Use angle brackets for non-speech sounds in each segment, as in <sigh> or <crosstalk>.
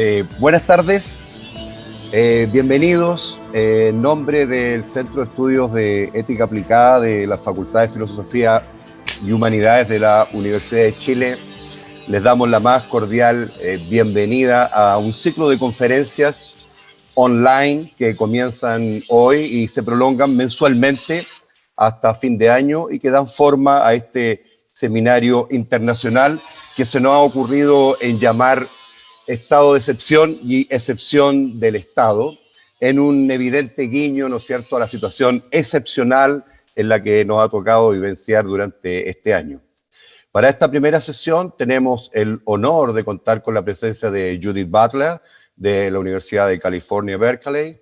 Eh, buenas tardes, eh, bienvenidos. Eh, en nombre del Centro de Estudios de Ética Aplicada de la Facultad de Filosofía y Humanidades de la Universidad de Chile, les damos la más cordial bienvenida a un ciclo de conferencias online que comienzan hoy y se prolongan mensualmente hasta fin de año y que dan forma a este seminario internacional que se nos ha ocurrido en llamar estado de excepción y excepción del Estado, en un evidente guiño, ¿no es cierto?, a la situación excepcional en la que nos ha tocado vivenciar durante este año. Para esta primera sesión tenemos el honor de contar con la presencia de Judith Butler, de la Universidad de California, Berkeley,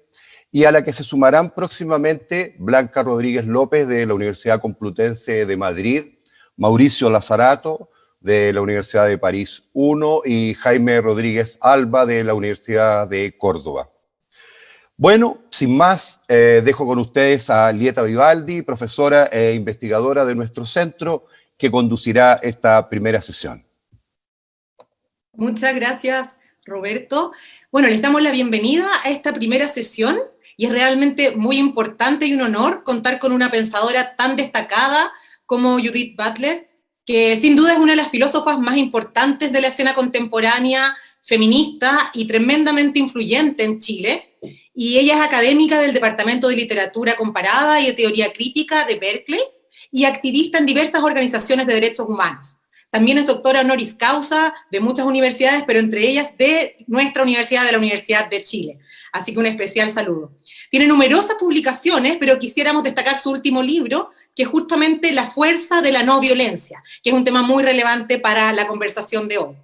y a la que se sumarán próximamente Blanca Rodríguez López, de la Universidad Complutense de Madrid, Mauricio Lazarato, de la Universidad de París 1 y Jaime Rodríguez Alba de la Universidad de Córdoba. Bueno, sin más, eh, dejo con ustedes a Lieta Vivaldi, profesora e investigadora de nuestro centro, que conducirá esta primera sesión. Muchas gracias, Roberto. Bueno, le damos la bienvenida a esta primera sesión y es realmente muy importante y un honor contar con una pensadora tan destacada como Judith Butler, que sin duda es una de las filósofas más importantes de la escena contemporánea feminista y tremendamente influyente en Chile, y ella es académica del Departamento de Literatura Comparada y de Teoría Crítica de Berkeley, y activista en diversas organizaciones de derechos humanos. También es doctora honoris causa de muchas universidades, pero entre ellas de nuestra universidad, de la Universidad de Chile. Así que un especial saludo. Tiene numerosas publicaciones, pero quisiéramos destacar su último libro, que es justamente La fuerza de la no violencia, que es un tema muy relevante para la conversación de hoy.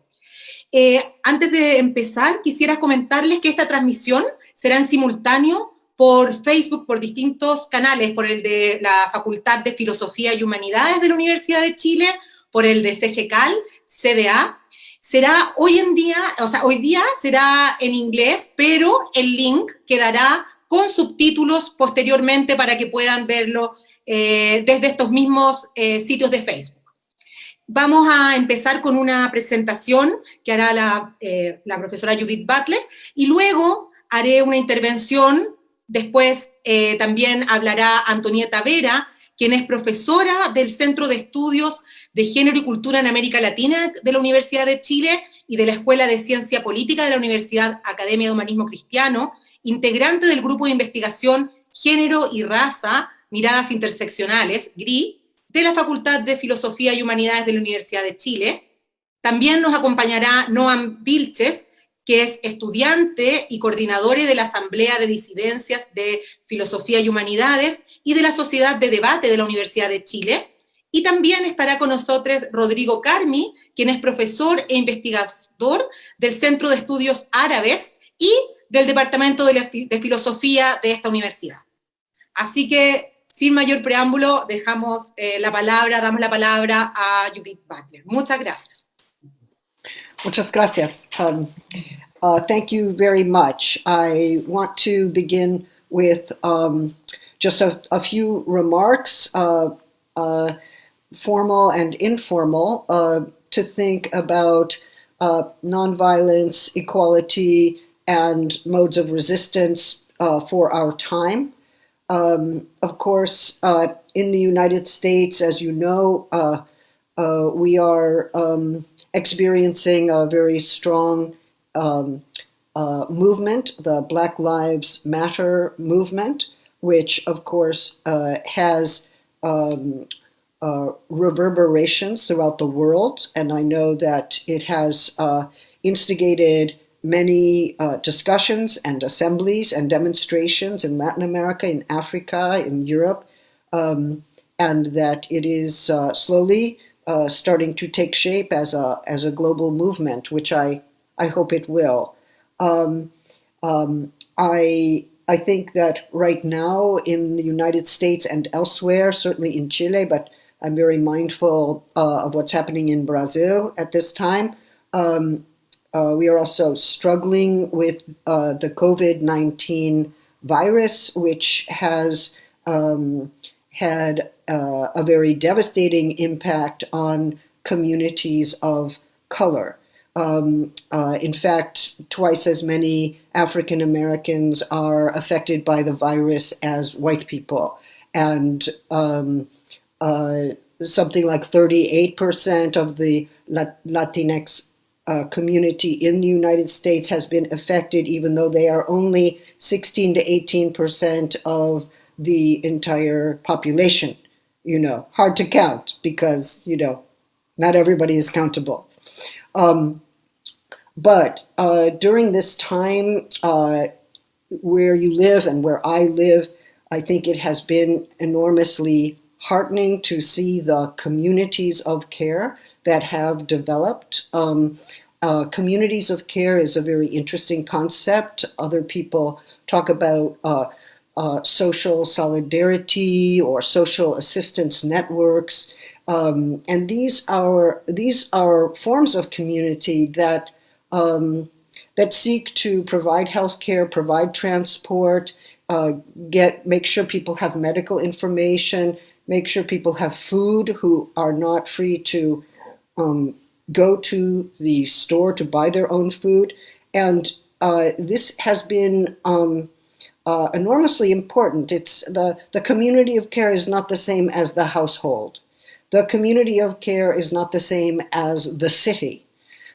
Eh, antes de empezar, quisiera comentarles que esta transmisión será en simultáneo por Facebook, por distintos canales, por el de la Facultad de Filosofía y Humanidades de la Universidad de Chile, por el de CGCAL, CDA, será hoy en día, o sea, hoy día será en inglés, pero el link quedará con subtítulos posteriormente para que puedan verlo eh, desde estos mismos eh, sitios de Facebook. Vamos a empezar con una presentación que hará la, eh, la profesora Judith Butler y luego haré una intervención, después también hablará Antonieta Vera, quien es profesora del Centro de Estudios de Género y Cultura en América Latina de la Universidad de Chile y de la Escuela de Ciencia Política de la Universidad Academia de Humanismo Cristiano, integrante del grupo de investigación Género y Raza, Miradas Interseccionales, GRI, de la Facultad de Filosofía y Humanidades de la Universidad de Chile. También nos acompañará Noam Vilches, que es estudiante y coordinador de la Asamblea de Disidencias de Filosofía y Humanidades y de la Sociedad de Debate de la Universidad de Chile. Y también estará con nosotros Rodrigo Carmi, quien es profesor e investigador del Centro de Estudios Árabes y del Departamento de, Filosofía de esta universidad. Así que, sin mayor preámbulo, dejamos eh, la palabra, damos la palabra a Judith Butler. Muchas gracias. Muchas gracias. Um, uh, thank you very much. I want to begin with um, just a, a, few remarks. Uh, uh, formal and informal, uh, to think about uh, nonviolence, equality, and modes of resistance uh, for our time. Um, of course, uh, in the United States, as you know, uh, uh, we are um, experiencing a very strong um, movement, the Black Lives Matter movement, which, of course, has um, uh, reverberations throughout the world, and I know that it has uh, instigated many uh, discussions and assemblies and demonstrations in Latin America, in Africa, in Europe, um, and that it is uh, slowly uh, starting to take shape as a as a global movement, which I I hope it will. Um, um, I I think that right now in the United States and elsewhere, certainly in Chile, but I'm very mindful uh, of what's happening in Brazil at this time. Um, uh, we are also struggling with uh, the COVID-19 virus, which has um, had uh, a very devastating impact on communities of color. Um, uh, in fact, twice as many African Americans are affected by the virus as white people. And um, uh, something like 38% of the Latinx uh, community in the United States has been affected, even though they are only 16 to 18% of the entire population. You know, hard to count because, you know, not everybody is countable. Um, but uh, during this time, uh, where you live and where I live, I think it has been enormously heartening to see the communities of care that have developed. Um, uh, communities of care is a very interesting concept. Other people talk about uh, uh, social solidarity or social assistance networks. Um, and these are these are forms of community that um, that seek to provide health care, provide transport, uh, get make sure people have medical information, make sure people have food who are not free to um, go to the store to buy their own food. And uh, this has been um, uh, enormously important. It's the, the community of care is not the same as the household. The community of care is not the same as the city.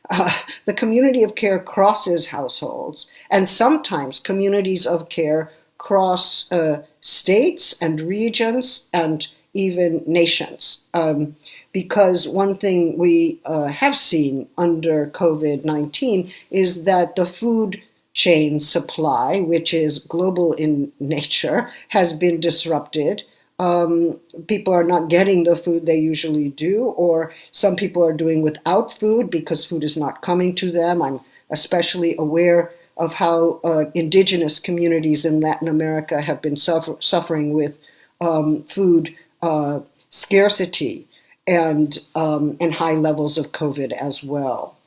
Uh, the community of care crosses households, and sometimes communities of care cross uh, states and regions and even nations. Um, because one thing we uh, have seen under COVID 19 is that the food chain supply, which is global in nature, has been disrupted. Um, people are not getting the food they usually do, or some people are doing without food because food is not coming to them. I'm especially aware of how uh, indigenous communities in Latin America have been suffer suffering with um, food uh, scarcity and, um, and high levels of COVID as well.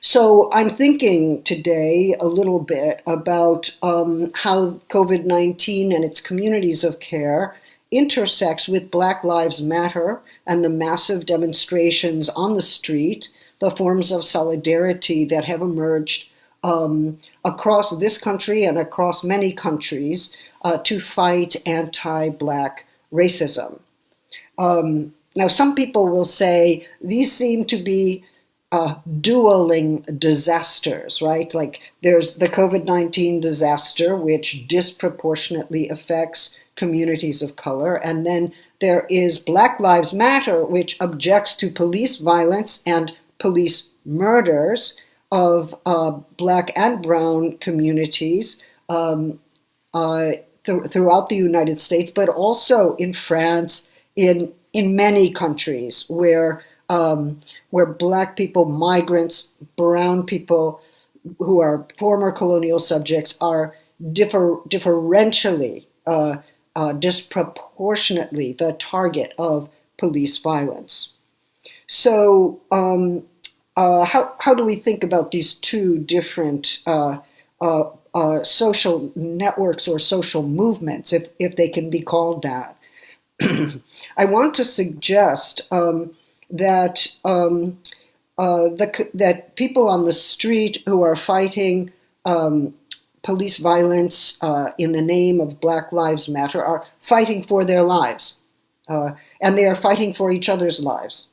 So I'm thinking today a little bit about um, how COVID-19 and its communities of care intersects with Black Lives Matter and the massive demonstrations on the street, the forms of solidarity that have emerged um, across this country and across many countries uh, to fight anti-Black racism. Um, now, some people will say these seem to be uh, dueling disasters, right? Like there's the COVID-19 disaster, which disproportionately affects communities of color. And then there is Black Lives Matter, which objects to police violence and police murders of uh, black and brown communities um, uh, th throughout the United States, but also in France, in, in many countries where um, where black people, migrants, brown people who are former colonial subjects are differ, differentially, uh, uh, disproportionately the target of police violence. So um, uh, how, how do we think about these two different uh, uh, uh, social networks or social movements, if, if they can be called that? <clears throat> I want to suggest um, that um, uh, the, that people on the street who are fighting um, police violence uh, in the name of Black Lives Matter are fighting for their lives. Uh, and they are fighting for each other's lives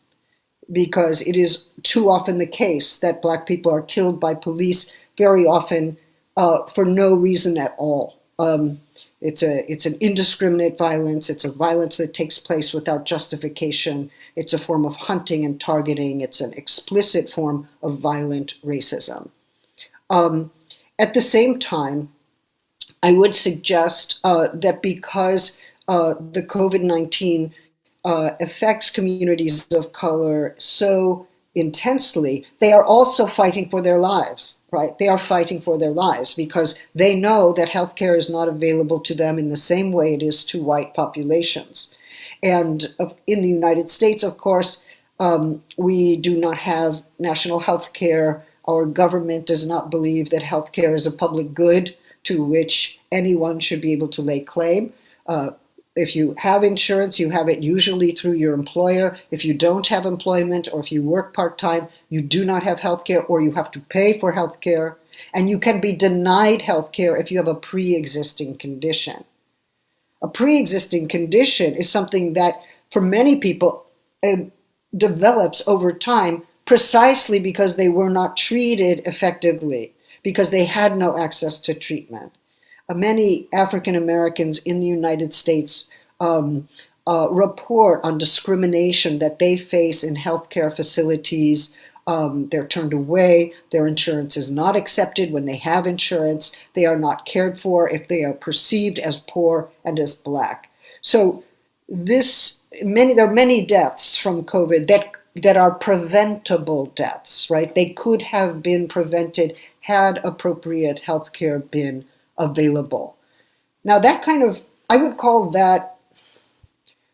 because it is too often the case that black people are killed by police very often uh, for no reason at all. Um, it's, a, it's an indiscriminate violence. It's a violence that takes place without justification. It's a form of hunting and targeting. It's an explicit form of violent racism. Um, at the same time, I would suggest uh, that because uh, the COVID-19 uh, affects communities of color so intensely, they are also fighting for their lives, right? They are fighting for their lives because they know that healthcare is not available to them in the same way it is to white populations. And in the United States, of course, um, we do not have national health care. Our government does not believe that health care is a public good to which anyone should be able to lay claim. Uh, if you have insurance, you have it usually through your employer. If you don't have employment or if you work part time, you do not have health care or you have to pay for health care. And you can be denied health care if you have a pre existing condition. A pre existing condition is something that, for many people, uh, develops over time precisely because they were not treated effectively, because they had no access to treatment. Uh, many African Americans in the United States um, uh, report on discrimination that they face in healthcare facilities. Um, they're turned away. Their insurance is not accepted when they have insurance. They are not cared for if they are perceived as poor and as black. So this many there are many deaths from COVID that that are preventable deaths, right? They could have been prevented had appropriate health care been available. Now, that kind of, I would call that,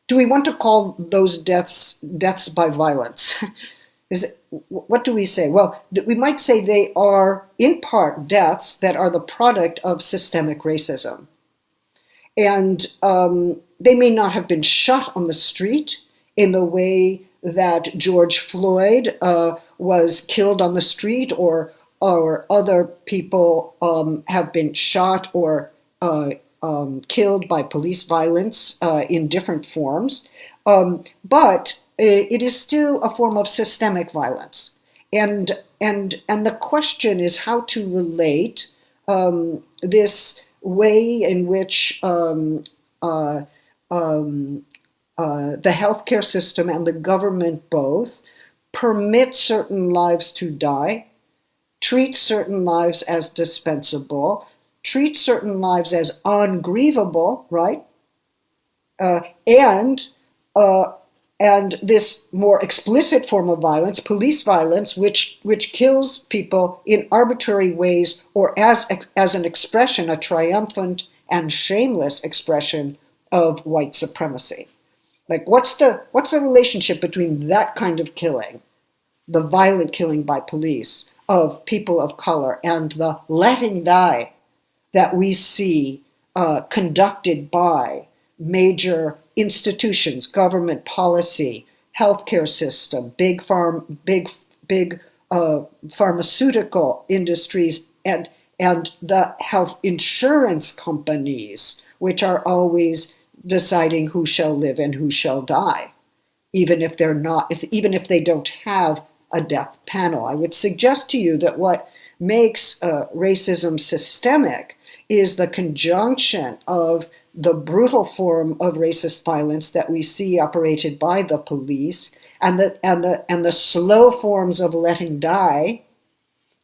do we want to call those deaths deaths by violence? <laughs> Is it, what do we say? Well, we might say they are, in part, deaths that are the product of systemic racism. And um, they may not have been shot on the street in the way that George Floyd uh, was killed on the street or or other people um, have been shot or uh, um, killed by police violence uh, in different forms. Um, but it is still a form of systemic violence. And, and, and the question is how to relate um, this way in which um, uh, um, uh, the healthcare system and the government both permit certain lives to die treat certain lives as dispensable, treat certain lives as ungrievable, right? Uh, and uh, and this more explicit form of violence, police violence, which which kills people in arbitrary ways or as as an expression, a triumphant and shameless expression of white supremacy. Like, what's the what's the relationship between that kind of killing, the violent killing by police, of people of color and the letting die that we see uh, conducted by major institutions, government policy, healthcare system, big farm, big big uh, pharmaceutical industries, and and the health insurance companies, which are always deciding who shall live and who shall die, even if they're not, if even if they don't have a death panel. I would suggest to you that what makes uh, racism systemic is the conjunction of the brutal form of racist violence that we see operated by the police and the, and the, and the slow forms of letting die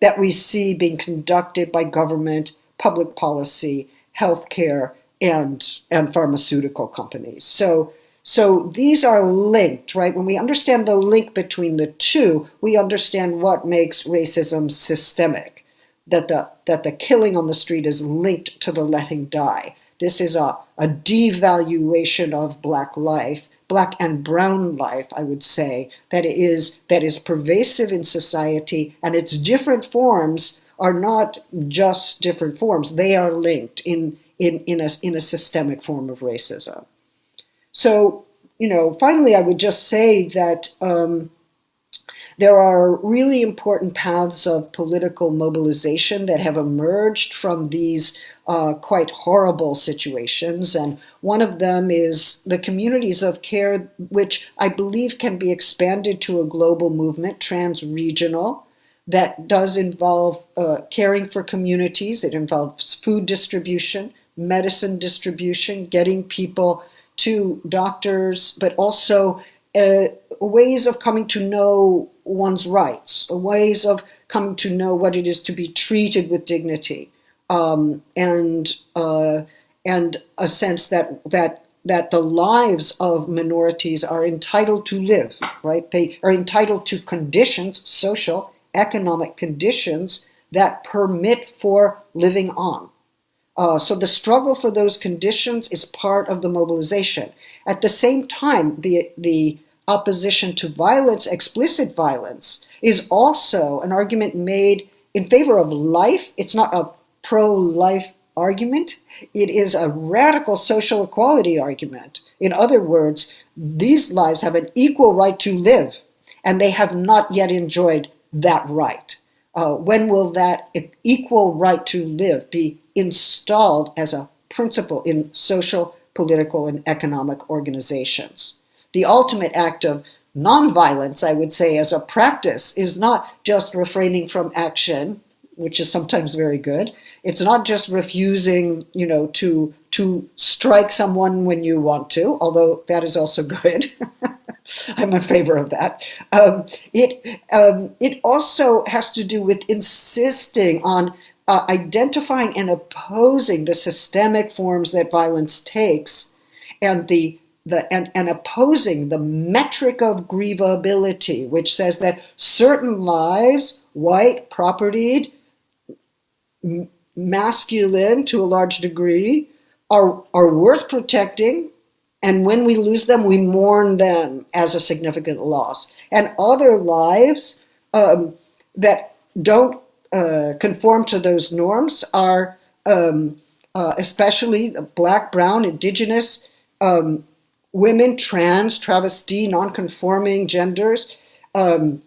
that we see being conducted by government, public policy, healthcare, and, and pharmaceutical companies. So so these are linked, right? When we understand the link between the two, we understand what makes racism systemic. That the that the killing on the street is linked to the letting die. This is a, a devaluation of black life, black and brown life, I would say, that is that is pervasive in society, and its different forms are not just different forms; they are linked in in in a in a systemic form of racism. So, you know, finally, I would just say that um, there are really important paths of political mobilization that have emerged from these uh, quite horrible situations. And one of them is the communities of care, which I believe can be expanded to a global movement, trans-regional, that does involve uh, caring for communities. It involves food distribution, medicine distribution, getting people to doctors, but also uh, ways of coming to know one's rights, ways of coming to know what it is to be treated with dignity, um, and uh, and a sense that that that the lives of minorities are entitled to live, right? They are entitled to conditions, social, economic conditions that permit for living on. Uh, so the struggle for those conditions is part of the mobilization. At the same time, the, the opposition to violence, explicit violence, is also an argument made in favor of life. It's not a pro-life argument. It is a radical social equality argument. In other words, these lives have an equal right to live, and they have not yet enjoyed that right. Uh, when will that equal right to live be installed as a principle in social, political, and economic organizations? The ultimate act of nonviolence, I would say, as a practice, is not just refraining from action, which is sometimes very good. It's not just refusing, you know, to to strike someone when you want to, although that is also good. <laughs> I'm in favor of that. Um, it um, it also has to do with insisting on uh, identifying and opposing the systemic forms that violence takes, and the the and, and opposing the metric of grievability, which says that certain lives, white, propertied, masculine to a large degree, are, are worth protecting. And when we lose them, we mourn them as a significant loss. And other lives um, that don't uh, conform to those norms are um, uh, especially black, brown, indigenous, um, women, trans, travesti, nonconforming genders, um,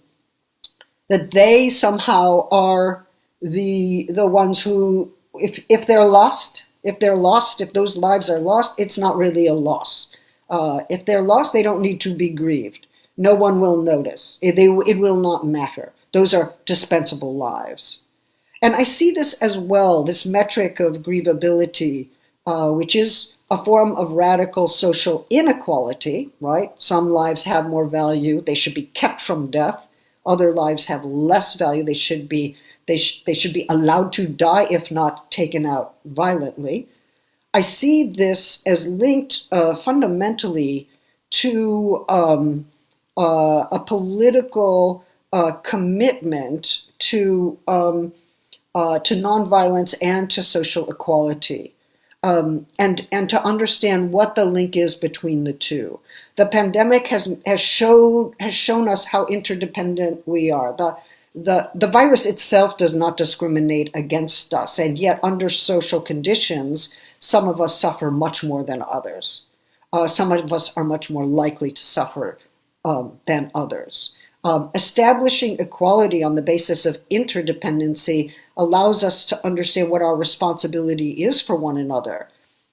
that they somehow are the the ones who, if if they're lost, if they're lost, if those lives are lost, it's not really a loss. Uh, if they're lost, they don't need to be grieved. No one will notice. It, they, it will not matter. Those are dispensable lives. And I see this as well, this metric of grievability, uh, which is a form of radical social inequality, right? Some lives have more value, they should be kept from death. Other lives have less value, they should be they, sh they should be allowed to die if not taken out violently. I see this as linked uh, fundamentally to um, uh, a political uh, commitment to um, uh, to nonviolence and to social equality, um, and and to understand what the link is between the two. The pandemic has has shown has shown us how interdependent we are. The the, the virus itself does not discriminate against us, and yet under social conditions, some of us suffer much more than others. Uh, some of us are much more likely to suffer um, than others. Um, establishing equality on the basis of interdependency allows us to understand what our responsibility is for one another.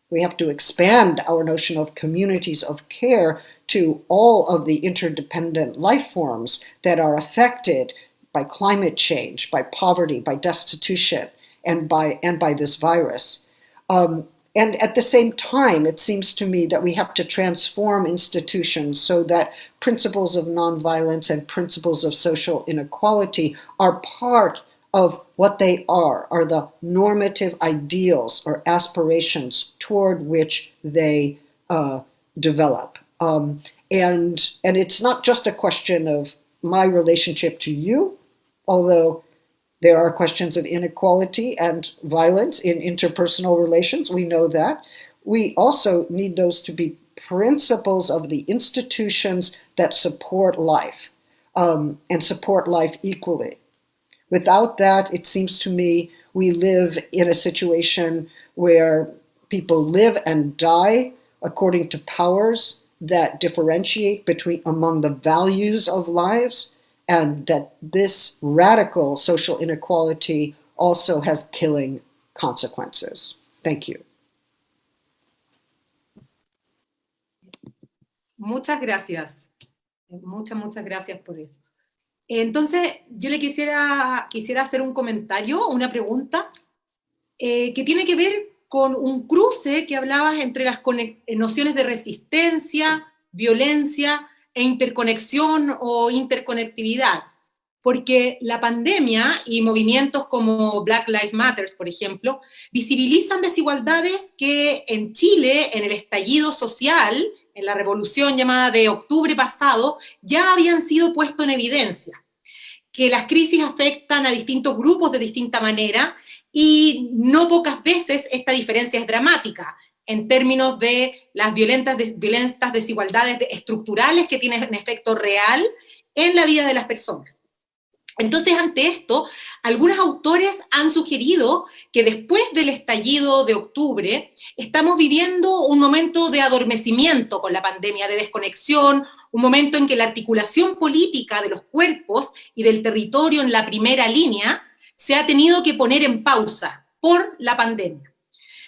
We have to expand our notion of communities of care to all of the interdependent life forms that are affected by climate change, by poverty, by destitution, and by, and by this virus. Um, and at the same time, it seems to me that we have to transform institutions so that principles of nonviolence and principles of social inequality are part of what they are, are the normative ideals or aspirations toward which they uh, develop. Um, and, and it's not just a question of my relationship to you, although there are questions of inequality and violence in interpersonal relations, we know that. We also need those to be principles of the institutions that support life um, and support life equally. Without that, it seems to me we live in a situation where people live and die according to powers that differentiate between among the values of lives and that this radical social inequality also has killing consequences. Thank you. Muchas gracias. Muchas, muchas gracias por eso. Entonces, yo le quisiera, quisiera hacer un comentario, una pregunta, eh, que tiene que ver con un cruce que hablabas entre las nociones de resistencia, violencia e interconexión o interconectividad, porque la pandemia y movimientos como Black Lives Matter, por ejemplo, visibilizan desigualdades que en Chile, en el estallido social, en la revolución llamada de octubre pasado, ya habían sido puestos en evidencia, que las crisis afectan a distintos grupos de distinta manera y no pocas veces esta diferencia es dramática en términos de las violentas, violentas desigualdades estructurales que tienen un efecto real en la vida de las personas. Entonces, ante esto, algunos autores han sugerido que después del estallido de octubre, estamos viviendo un momento de adormecimiento con la pandemia, de desconexión, un momento en que la articulación política de los cuerpos y del territorio en la primera línea se ha tenido que poner en pausa por la pandemia.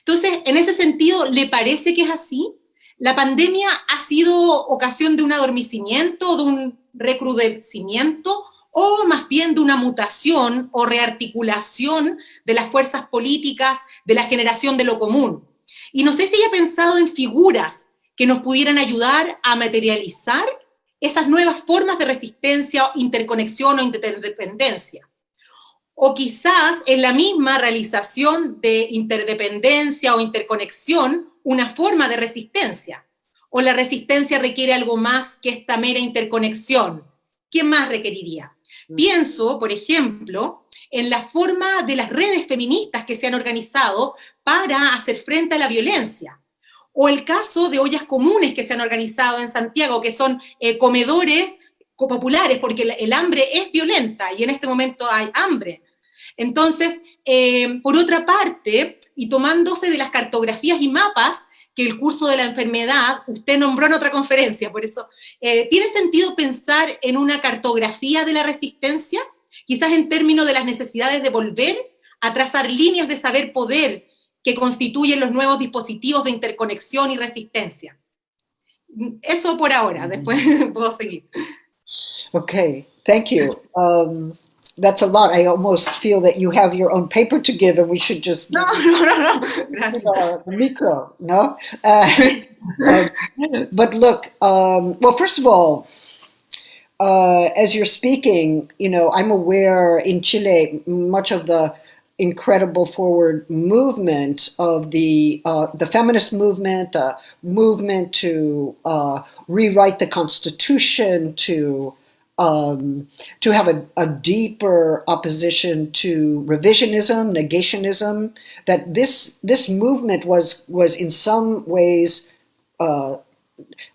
Entonces, en ese sentido, ¿le parece que es así? ¿La pandemia ha sido ocasión de un adormecimiento, de un recrudecimiento, o más bien de una mutación o rearticulación de las fuerzas políticas, de la generación de lo común. Y no sé si haya pensado en figuras que nos pudieran ayudar a materializar esas nuevas formas de resistencia, interconexión o interdependencia. O quizás en la misma realización de interdependencia o interconexión, una forma de resistencia. O la resistencia requiere algo más que esta mera interconexión. ¿Qué más requeriría? Pienso, por ejemplo, en la forma de las redes feministas que se han organizado para hacer frente a la violencia. O el caso de ollas comunes que se han organizado en Santiago, que son eh, comedores populares, porque el, hambre es violenta y en este momento hay hambre. Entonces, eh, por otra parte, y tomándose de las cartografías y mapas, que el curso de la enfermedad, usted nombró en otra conferencia, por eso, eh, ¿tiene sentido pensar en una cartografía de la resistencia? Quizás en términos de las necesidades de volver a trazar líneas de saber poder que constituyen los nuevos dispositivos de interconexión y resistencia. Eso por ahora, después <laughs> puedo seguir. Okay, thank you. Um, that's a lot. I almost feel that you have your own paper together. We should just no, <laughs> no, no, no. Uh, micro, no. Uh, uh, <laughs> but look, um, well, first of all, uh, as you're speaking, you know, I'm aware in Chile much of the incredible forward movement of the uh, the feminist movement, the movement to uh, rewrite the constitution, to um, to have a, a, deeper opposition to revisionism, negationism. That this this movement was was in some ways, uh,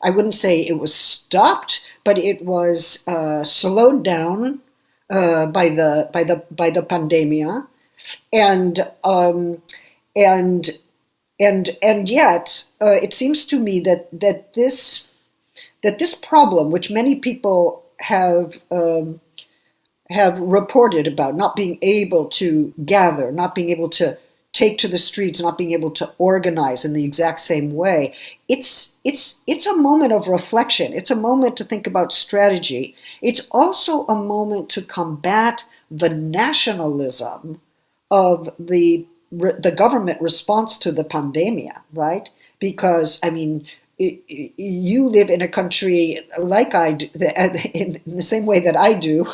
I wouldn't say it was stopped, but it was uh, slowed down uh, by the by the by the pandemia, and um, and and and yet uh, it seems to me that that this that this problem, which many people have um, have reported about not being able to gather, not being able to take to the streets, not being able to organize in the exact same way. It's it's it's a moment of reflection. It's a moment to think about strategy. It's also a moment to combat the nationalism of the the government response to the pandemia, right? Because I mean, you live in a country like I do, <laughs> in the same way that I do,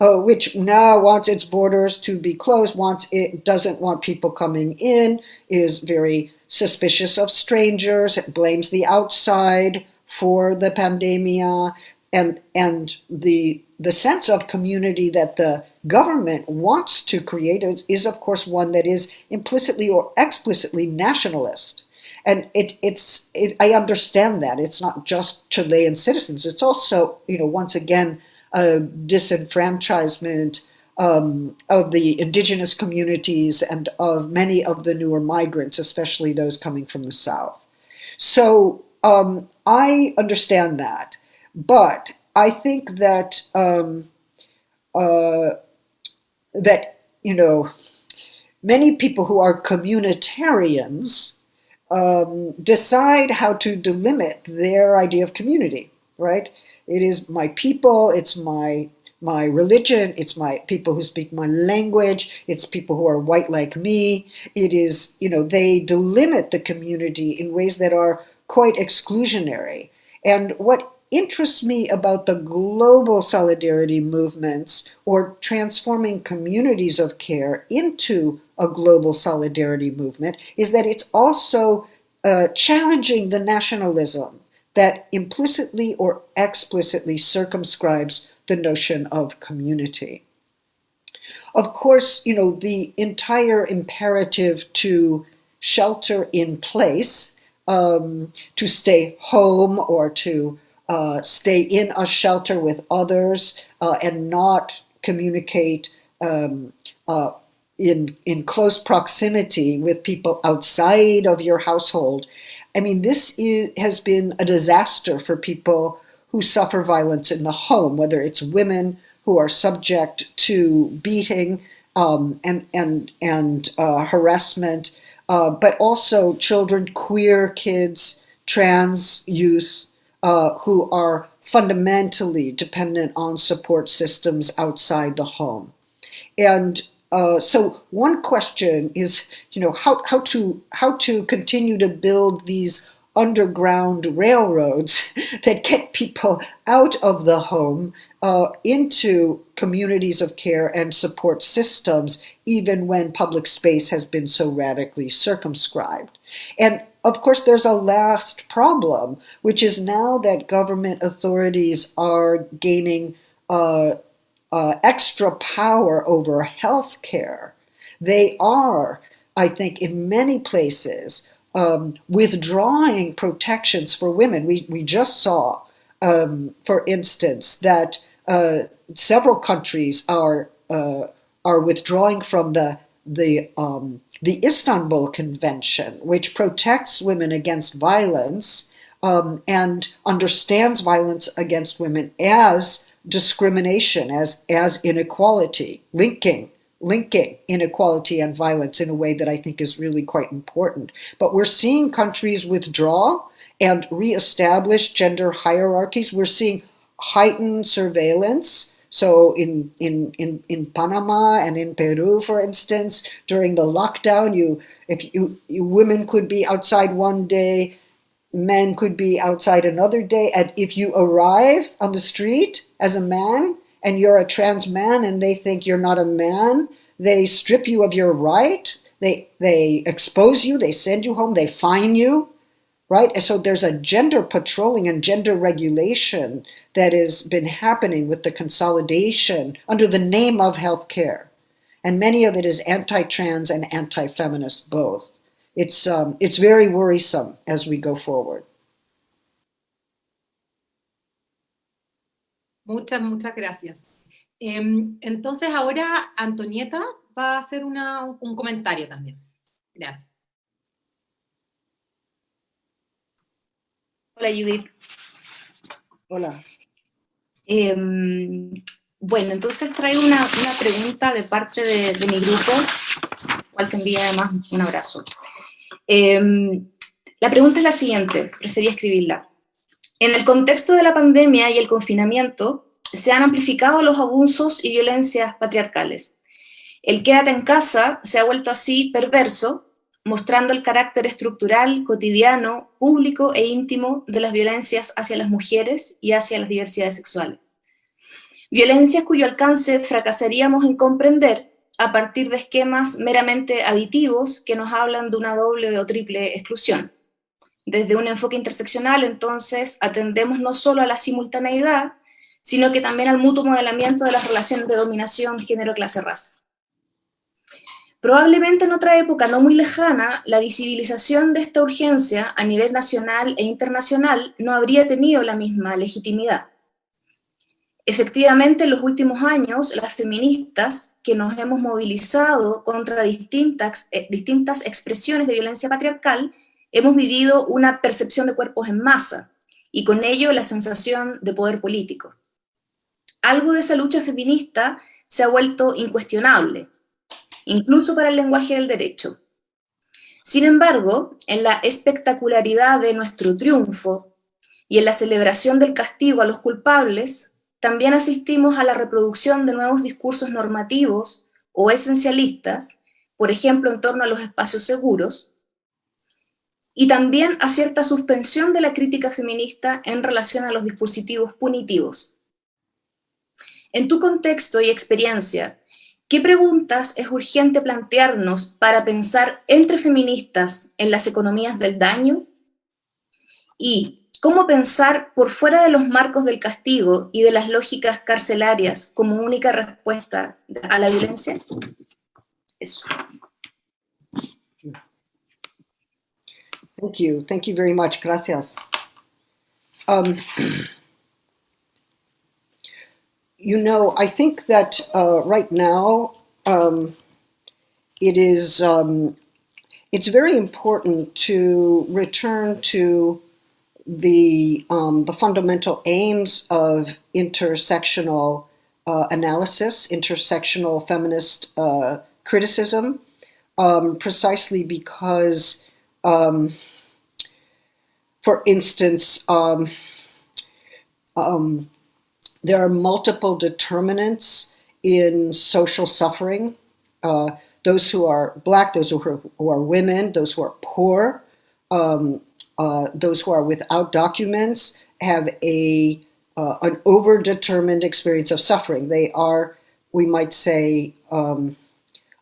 uh, which now wants its borders to be closed, wants it doesn't want people coming in, is very suspicious of strangers, blames the outside for the pandemia, and and the the sense of community that the government wants to create is, is of course one that is implicitly or explicitly nationalist and it, it's it, I understand that it's not just Chilean citizens. It's also you know once again a disenfranchisement um, of the indigenous communities and of many of the newer migrants, especially those coming from the south. So um, I understand that, but I think that um, uh, that you know many people who are communitarians um, decide how to delimit their idea of community, right? It is my people, it's my my religion, it's my people who speak my language, it's people who are white like me. It is, you know, they delimit the community in ways that are quite exclusionary. And what interests me about the global solidarity movements or transforming communities of care into a global solidarity movement is that it's also uh, challenging the nationalism that implicitly or explicitly circumscribes the notion of community. Of course, you know, the entire imperative to shelter in place, um, to stay home or to uh, stay in a shelter with others uh, and not communicate um, uh, in in close proximity with people outside of your household. I mean, this is, has been a disaster for people who suffer violence in the home, whether it's women who are subject to beating um, and and and uh, harassment, uh, but also children, queer kids, trans youth uh, who are fundamentally dependent on support systems outside the home. And uh, so one question is, you know, how, how to how to continue to build these underground railroads <laughs> that get people out of the home uh, into communities of care and support systems, even when public space has been so radically circumscribed. And of course, there's a last problem, which is now that government authorities are gaining uh, uh, extra power over health care, they are, I think, in many places, um, withdrawing protections for women. We, we just saw, um, for instance, that uh, several countries are, uh, are withdrawing from the, the, um, the Istanbul Convention, which protects women against violence um, and understands violence against women as discrimination, as, as inequality, linking, linking inequality and violence in a way that I think is really quite important. But we're seeing countries withdraw and reestablish gender hierarchies. We're seeing heightened surveillance. So in, in, in, in Panama and in Peru, for instance, during the lockdown, you if you, you women could be outside one day, men could be outside another day. And if you arrive on the street as a man and you're a trans man and they think you're not a man, they strip you of your right. They, they expose you, they send you home, they fine you, right? And so there's a gender patrolling and gender regulation that has been happening with the consolidation under the name of healthcare. And many of it is anti-trans and anti-feminist both it's, um, it's very worrisome as we go forward. Muchas, muchas gracias. Eh, entonces ahora Antonieta va a hacer una, un comentario también. Gracias. Hola Judith. Hola. Eh, bueno, entonces traigo una, una pregunta de parte de, de mi grupo, cual te envía además un abrazo. Em, la pregunta es la siguiente, prefería escribirla. En el contexto de la pandemia y el confinamiento, se han amplificado los abusos y violencias patriarcales. El quédate en casa se ha vuelto así perverso, mostrando el carácter estructural, cotidiano, público e íntimo de las violencias hacia las mujeres y hacia las diversidades sexuales. Violencias cuyo alcance fracasaríamos en comprender a partir de esquemas meramente aditivos que nos hablan de una doble o triple exclusión. Desde un enfoque interseccional, entonces, atendemos no solo a la simultaneidad, sino que también al mutuo modelamiento de las relaciones de dominación género-clase-raza. Probablemente en otra época no muy lejana, la visibilización de esta urgencia a nivel nacional e internacional no habría tenido la misma legitimidad. Efectivamente, en los últimos años, las feministas que nos hemos movilizado contra distintas, eh, distintas expresiones de violencia patriarcal, hemos vivido una percepción de cuerpos en masa, y con ello la sensación de poder político. Algo de esa lucha feminista se ha vuelto incuestionable, incluso para el lenguaje del derecho. Sin embargo, en la espectacularidad de nuestro triunfo y en la celebración del castigo a los culpables, también asistimos a la reproducción de nuevos discursos normativos o esencialistas, por ejemplo en torno a los espacios seguros, y también a cierta suspensión de la crítica feminista en relación a los dispositivos punitivos. En tu contexto y experiencia, ¿qué preguntas es urgente plantearnos para pensar entre feministas en las economías del daño? Y ¿Cómo pensar por fuera de los marcos del castigo y de las lógicas carcelarias como única respuesta a la violencia? Eso. Thank you. Thank you very much. Gracias. Um, you know, I think that uh, right now um, it is um, it's very important to return to the um, the fundamental aims of intersectional uh, analysis, intersectional feminist uh, criticism, um, precisely because, um, for instance, um, um, there are multiple determinants in social suffering. Uh, those who are black, those who are, who are women, those who are poor, um, uh, those who are without documents have a uh, an overdetermined experience of suffering. They are, we might say, um,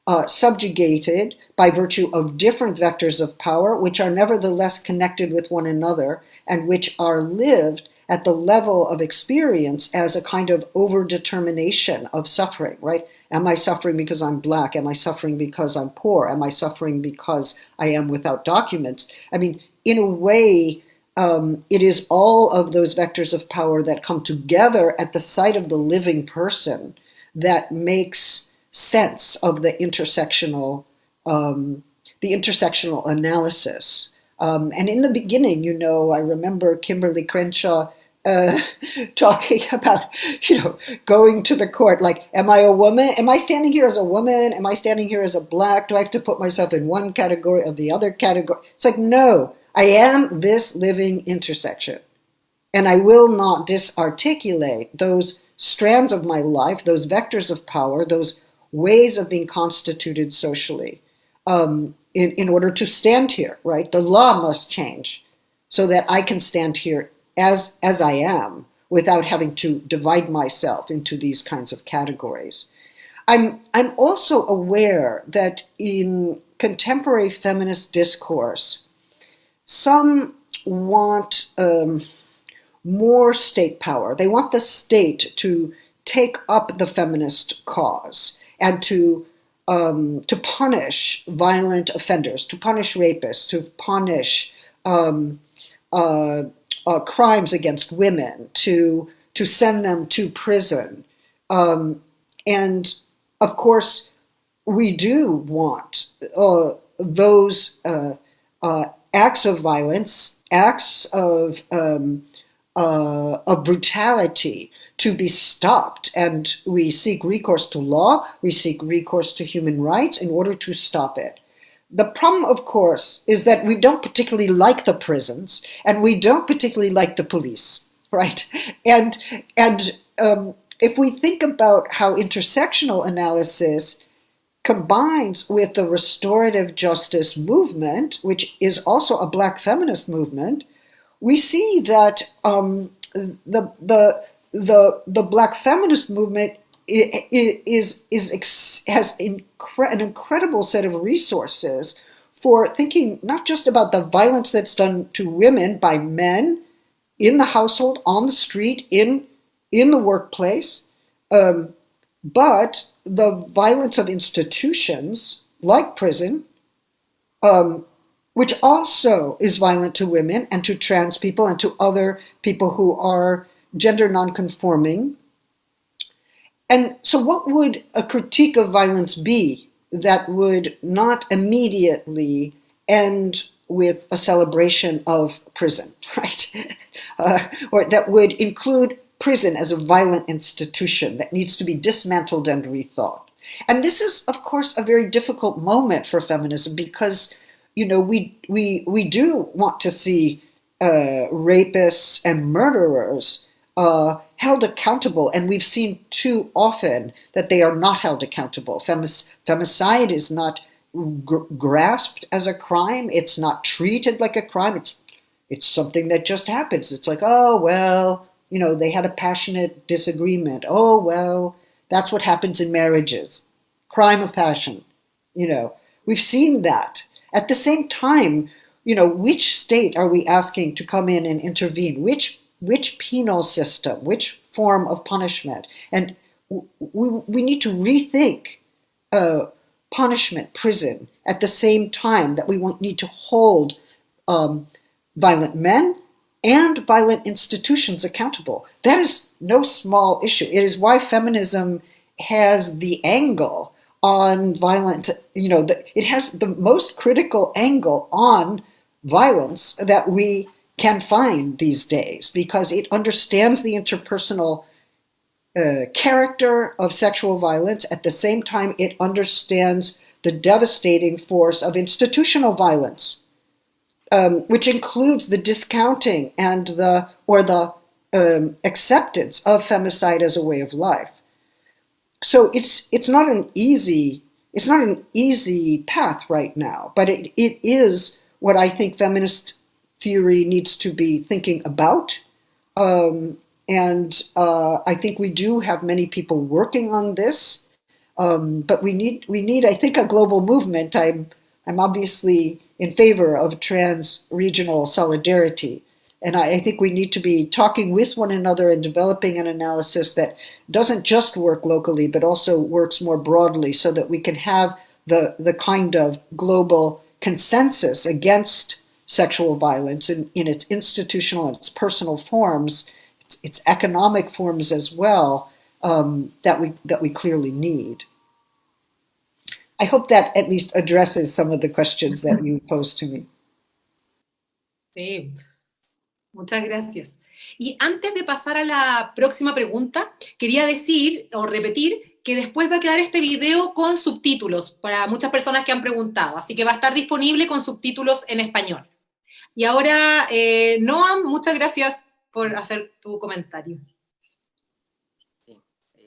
uh, subjugated by virtue of different vectors of power, which are nevertheless connected with one another and which are lived at the level of experience as a kind of overdetermination of suffering, right? Am I suffering because I'm black? Am I suffering because I'm poor? Am I suffering because I am without documents? I mean, in a way, um, it is all of those vectors of power that come together at the site of the living person that makes sense of the intersectional, um, the intersectional analysis. Um, and in the beginning, you know, I remember Kimberlé Crenshaw uh, <laughs> talking about, you know, going to the court. Like, am I a woman? Am I standing here as a woman? Am I standing here as a black? Do I have to put myself in one category or the other category? It's like, no, I am this living intersection. And I will not disarticulate those strands of my life, those vectors of power, those ways of being constituted socially um, in, in order to stand here, right? The law must change so that I can stand here as, as I am without having to divide myself into these kinds of categories. I'm, I'm also aware that in contemporary feminist discourse, some want um, more state power. They want the state to take up the feminist cause and to um, to punish violent offenders, to punish rapists, to punish um, uh, uh, crimes against women, to to send them to prison, um, and of course, we do want uh, those uh, uh, acts of violence, acts of um, uh, of brutality to be stopped. And we seek recourse to law, we seek recourse to human rights in order to stop it. The problem, of course, is that we don't particularly like the prisons and we don't particularly like the police, <laughs> right? And, and um, if we think about how intersectional analysis combines with the restorative justice movement, which is also a black feminist movement, we see that um, the, the, the the black feminist movement is is has incre an incredible set of resources for thinking not just about the violence that's done to women by men in the household, on the street, in in the workplace, um, but the violence of institutions like prison, um, which also is violent to women and to trans people and to other people who are gender nonconforming. And so what would a critique of violence be that would not immediately end with a celebration of prison, <laughs> right? Uh, or that would include prison as a violent institution that needs to be dismantled and rethought. And this is, of course, a very difficult moment for feminism because, you know, we, we, we do want to see uh, rapists and murderers uh, held accountable, and we've seen too often that they are not held accountable. Femic femicide is not gr grasped as a crime. It's not treated like a crime. It's it's something that just happens. It's like, oh well, you know, they had a passionate disagreement. Oh well, that's what happens in marriages. Crime of passion. You know, we've seen that. At the same time, you know, which state are we asking to come in and intervene? Which which penal system, which form of punishment. And we, we need to rethink uh, punishment, prison, at the same time that we won't need to hold um, violent men and violent institutions accountable. That is no small issue. It is why feminism has the angle on violent, you know, the, it has the most critical angle on violence that we can find these days because it understands the interpersonal uh, character of sexual violence. At the same time, it understands the devastating force of institutional violence, um, which includes the discounting and the or the um, acceptance of femicide as a way of life. So it's it's not an easy it's not an easy path right now, but it, it is what I think feminist theory needs to be thinking about. Um, and uh, I think we do have many people working on this, um, but we need we need I think a global movement. I'm I'm obviously in favor of trans-regional solidarity, and I, I think we need to be talking with one another and developing an analysis that doesn't just work locally, but also works more broadly, so that we can have the the kind of global consensus against sexual violence in, in its institutional and its personal forms its, its economic forms as well um, that we that we clearly need. I hope that at least addresses some of the questions that you posed to me. Sí, muchas gracias. Y antes de pasar a la próxima pregunta, quería decir o repetir que después va a quedar este video con subtítulos para muchas personas que han preguntado, así que va a estar disponible con subtítulos en español. Y ahora, eh, Noam, muchas gracias por hacer tu comentario. Sí.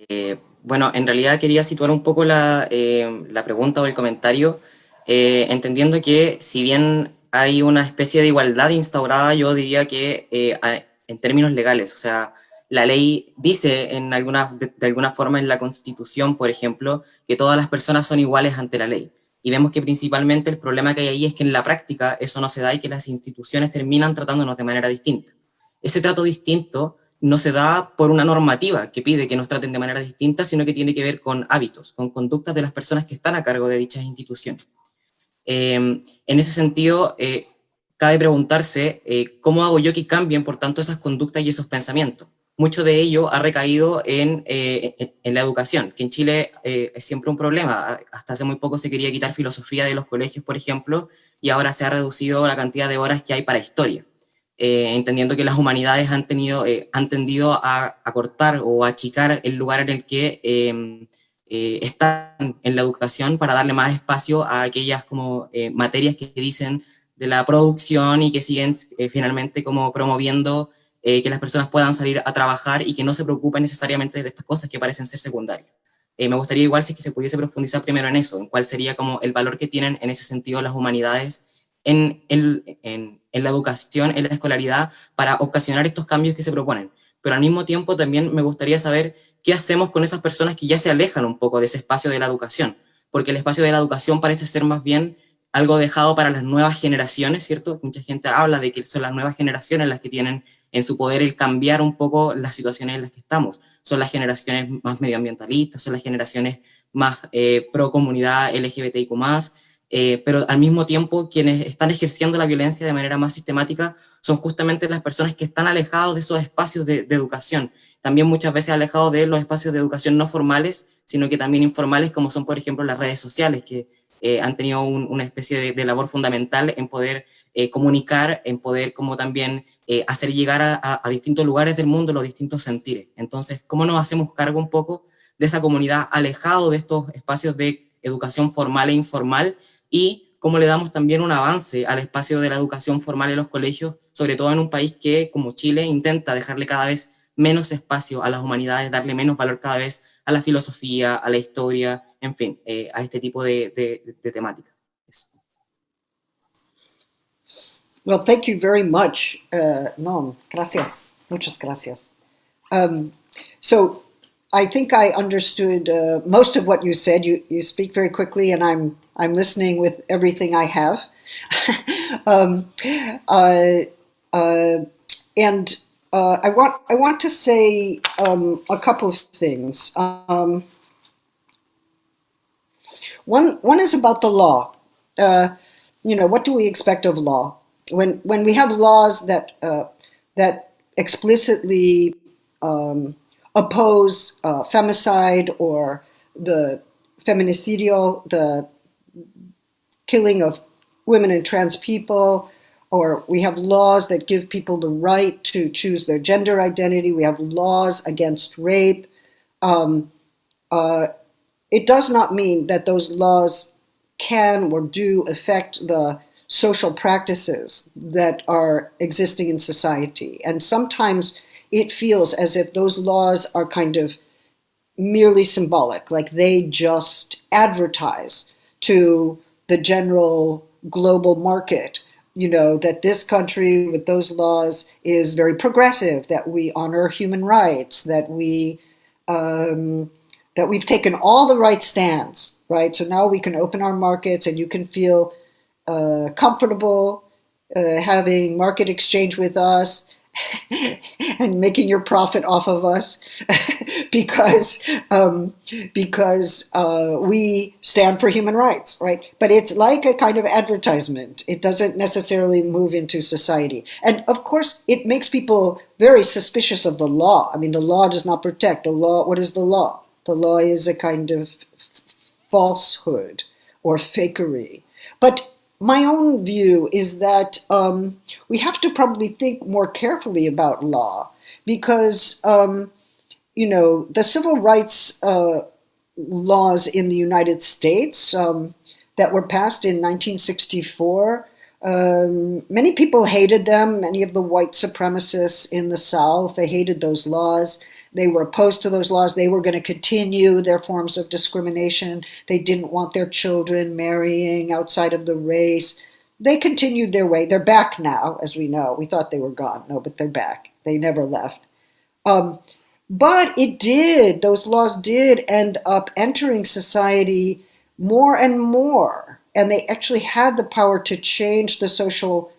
Eh, bueno, en realidad quería situar un poco la, eh, la pregunta o el comentario, eh, entendiendo que si bien hay una especie de igualdad instaurada, yo diría que en términos legales, o sea, la ley dice en alguna, de, de, alguna forma en la Constitución, por ejemplo, que todas las personas son iguales ante la ley. Y vemos que principalmente el problema que hay ahí es que en la práctica eso no se da y que las instituciones terminan tratándonos de manera distinta ese trato distinto no se da por una normativa que pide que nos traten de manera distinta, sino que tiene que ver con hábitos, con conductas de las personas que están a cargo de dichas instituciones. Eh, en ese sentido, eh, cabe preguntarse eh, cómo hago yo que cambien, por tanto, esas conductas y esos pensamientos. Mucho de ello ha recaído en, en, en la educación, que en Chile es siempre un problema. Hasta hace muy poco se quería quitar filosofía de los colegios, por ejemplo, y ahora se ha reducido la cantidad de horas que hay para historia. Eh, entendiendo que las humanidades han, tenido, eh, han tendido a, a, cortar o a achicar el lugar en el que em, eh, están en la educación para darle más espacio a aquellas como eh, materias que dicen de la producción y que siguen eh, finalmente como promoviendo que las personas puedan salir a trabajar y que no se preocupen necesariamente de estas cosas que parecen ser secundarias. me gustaría igual si es que se pudiese profundizar primero en eso, en cuál sería como el valor que tienen en ese sentido las humanidades en, en, en, la educación, en la escolaridad, para ocasionar estos cambios que se proponen. Pero al mismo tiempo también me gustaría saber qué hacemos con esas personas que ya se alejan un poco de ese espacio de la educación, porque el espacio de la educación parece ser más bien algo dejado para las nuevas generaciones, ¿cierto? Mucha gente habla de que son las nuevas generaciones las que tienen en su poder el cambiar un poco las situaciones en las que estamos. Son las generaciones más medioambientalistas, son las generaciones más eh, pro comunidad LGBTIQ+, eh, pero al mismo tiempo quienes están ejerciendo la violencia de manera más sistemática son justamente las personas que están alejados de esos espacios de, de, educación, también muchas veces alejados de los espacios de educación no formales, sino que también informales, como son por ejemplo las redes sociales, que eh, han tenido un, una especie de, de, labor fundamental en poder eh, comunicar, en poder como también eh, hacer llegar a, a, a distintos lugares del mundo los distintos sentires. Entonces, ¿cómo nos hacemos cargo un poco de esa comunidad alejado de estos espacios de educación formal e informal y cómo le damos también un avance al espacio de la educación formal en los colegios, sobre todo en un país que, como Chile, intenta dejarle cada vez menos espacio a las humanidades, darle menos valor cada vez a la filosofía, a la historia, en fin, eh, a este tipo de, de, de temática. Well, thank you very much, uh, no, gracias, muchas gracias. Um, so, I think I understood uh, most of what you said. You you speak very quickly, and I'm I'm listening with everything I have. <laughs> um, uh, uh, and uh, I want I want to say um, a couple of things. Um, one one is about the law. Uh, you know, what do we expect of law? When when we have laws that uh, that explicitly um, oppose uh, femicide or the feminicidio, the killing of women and trans people, or we have laws that give people the right to choose their gender identity. We have laws against rape. Um, uh, it does not mean that those laws can or do affect the social practices that are existing in society. And sometimes it feels as if those laws are kind of merely symbolic, like they just advertise to the general global market you know, that this country with those laws is very progressive, that we honor human rights, that we um, that we've taken all the right stands, right? So now we can open our markets and you can feel uh, comfortable uh, having market exchange with us <laughs> and making your profit off of us <laughs> because um, because uh, we stand for human rights, right? But it's like a kind of advertisement. It doesn't necessarily move into society, and of course, it makes people very suspicious of the law. I mean, the law does not protect the law. What is the law? The law is a kind of falsehood or fakery, but my own view is that um, we have to probably think more carefully about law because, um, you know, the civil rights uh, laws in the United States um, that were passed in 1964, um, many people hated them. Many of the white supremacists in the South, they hated those laws. They were opposed to those laws. They were going to continue their forms of discrimination. They didn't want their children marrying outside of the race. They continued their way. They're back now, as we know. We thought they were gone. No, but they're back. They never left. Um, but it did, those laws did end up entering society more and more. And they actually had the power to change the social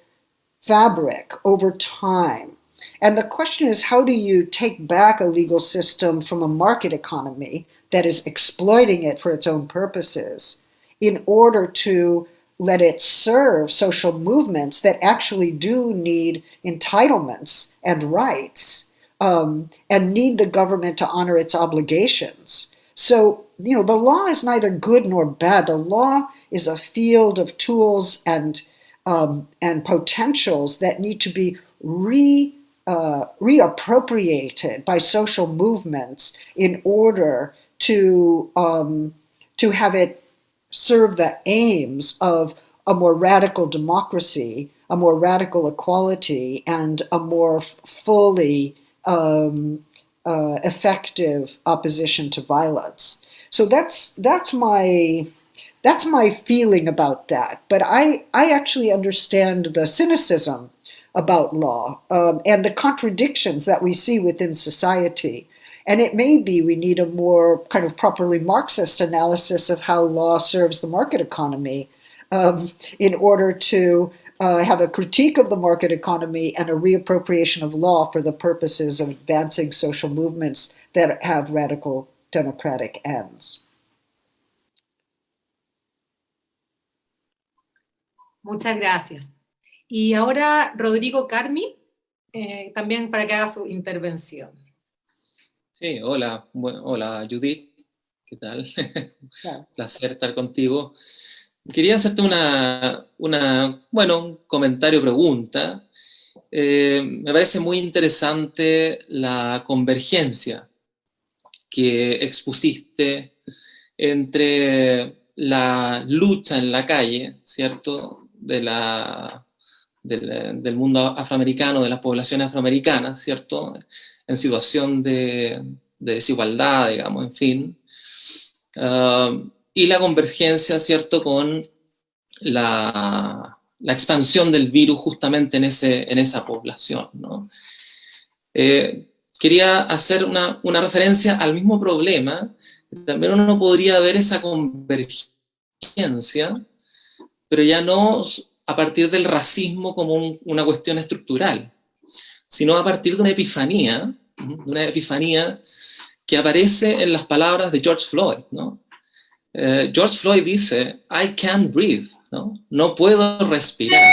fabric over time. And the question is, how do you take back a legal system from a market economy that is exploiting it for its own purposes in order to let it serve social movements that actually do need entitlements and rights um, and need the government to honor its obligations. So, you know, the law is neither good nor bad. The law is a field of tools and um, and potentials that need to be re uh, reappropriated by social movements in order to um, to have it serve the aims of a more radical democracy, a more radical equality, and a more fully um, uh, effective opposition to violence. So that's that's my that's my feeling about that. But I I actually understand the cynicism about law um, and the contradictions that we see within society. And it may be we need a more kind of properly Marxist analysis of how law serves the market economy um, in order to uh, have a critique of the market economy and a reappropriation of law for the purposes of advancing social movements that have radical democratic ends. Muchas gracias. Y ahora Rodrigo Carmi, eh, también para que haga su intervención. Sí, hola, bueno, hola Judith, ¿qué tal? <laughs> Placer estar contigo. Quería hacerte una, una bueno, un comentario, pregunta. Eh, me parece muy interesante la convergencia que expusiste entre la lucha en la calle, ¿cierto?, de la del, mundo afroamericano, de las poblaciones afroamericanas, ¿cierto? En situación de, desigualdad, digamos, en fin. Ah, y la convergencia, ¿cierto?, con la, expansión del virus justamente en, ese, en esa población, ¿no? Eh, quería hacer una, una, referencia al mismo problema, también uno podría ver esa convergencia, pero ya no a partir del racismo como una cuestión estructural, sino a partir de una epifanía, de una epifanía que aparece en las palabras de George Floyd. ¿no? Eh, George Floyd dice, I can't breathe, ¿no? no puedo respirar.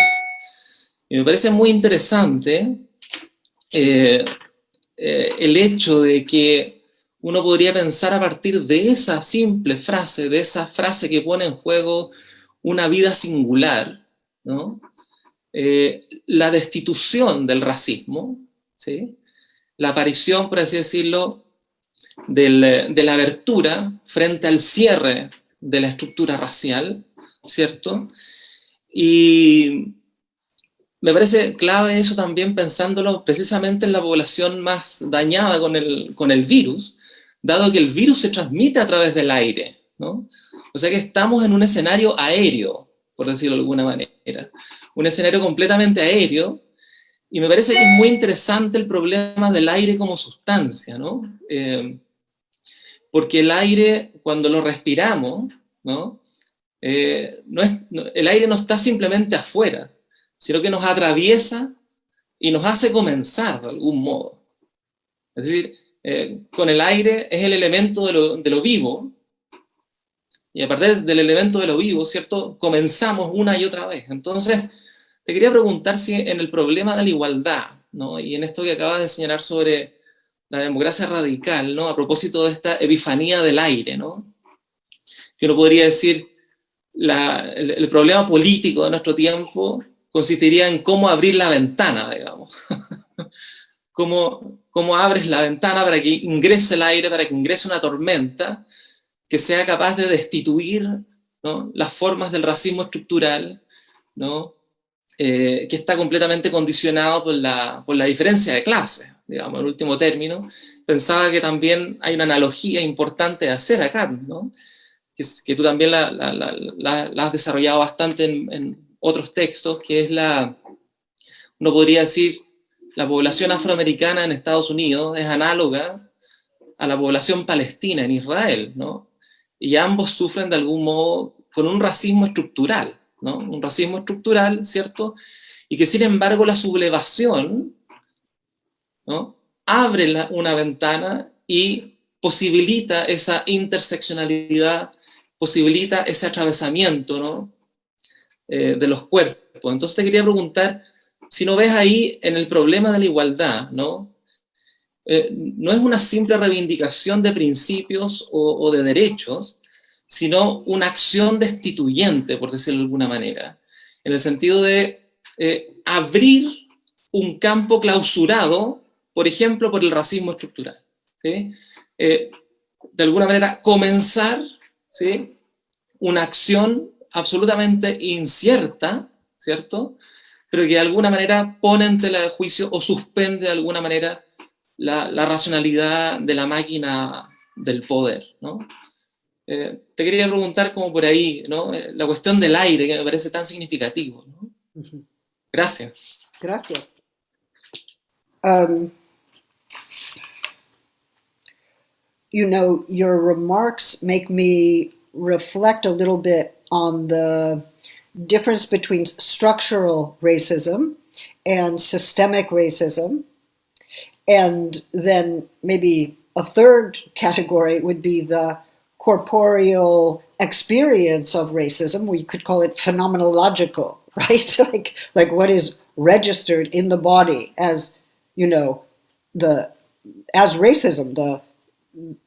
Me parece muy interesante eh, eh, el hecho de que uno podría pensar a partir de esa simple frase, de esa frase que pone en juego una vida singular, ¿no? Eh, la destitución del racismo, ¿sí? la aparición, por así decirlo, de la abertura frente al cierre de la estructura racial, ¿cierto? Y me parece clave eso también pensándolo precisamente en la población más dañada con el, con el virus, dado que el virus se transmite a través del aire, ¿no? O sea que estamos en un escenario aéreo, por decirlo de alguna manera. Un escenario completamente aéreo, y me parece que es muy interesante el problema del aire como sustancia, ¿no? Eh, porque el aire, cuando lo respiramos, ¿no? Eh, es, el aire no está simplemente afuera, sino que nos atraviesa y nos hace comenzar de algún modo. Es decir, eh, con el aire es el elemento de lo, de lo, vivo, y a partir del elemento de lo vivo, ¿cierto? Comenzamos una y otra vez. Entonces, te quería preguntar si en el problema de la igualdad, ¿no? y en esto que acabas de señalar sobre la democracia radical, ¿no? a propósito de esta epifanía del aire, ¿no? que uno podría decir, la, el, el problema político de nuestro tiempo consistiría en cómo abrir la ventana, digamos. <laughs> cómo, cómo abres la ventana para que ingrese el aire, para que ingrese una tormenta que sea capaz de destituir ¿no? las formas del racismo estructural, ¿no? Eh, que está completamente condicionado por la, por la diferencia de clase, digamos, en último término. Pensaba que también hay una analogía importante de hacer acá, ¿no? que, que tú también la, la, la, has desarrollado bastante en, en otros textos, que es la, uno podría decir, la población afroamericana en Estados Unidos es análoga a la población palestina en Israel, ¿no? Y ambos sufren de algún modo con un racismo estructural, ¿no? Un racismo estructural, ¿cierto? Y que sin embargo la sublevación, ¿no? Abre una ventana y posibilita esa interseccionalidad, posibilita ese atravesamiento, ¿no? eh, de los cuerpos. Entonces te quería preguntar, si no ves ahí en el problema de la igualdad, ¿no? Eh, no es una simple reivindicación de principios o, de derechos, sino una acción destituyente, por decirlo de alguna manera, en el sentido de eh, abrir un campo clausurado, por ejemplo, por el racismo estructural. ¿sí? Eh, de alguna manera, comenzar ¿sí? una acción absolutamente incierta, ¿cierto? Pero que de alguna manera pone en tela de juicio o suspende de alguna manera la, la racionalidad de la máquina del poder, ¿no? Eh, te quería preguntar como por ahí, ¿no? Eh, la cuestión del aire, que me parece tan significativo, ¿no? Gracias. Gracias. Um, you know, your remarks make me reflect a little bit on the difference between structural racism and systemic racism. And then maybe a third category would be the corporeal experience of racism. We could call it phenomenological, <laughs> right? like, like what is registered in the body as, you know, the, as racism, the,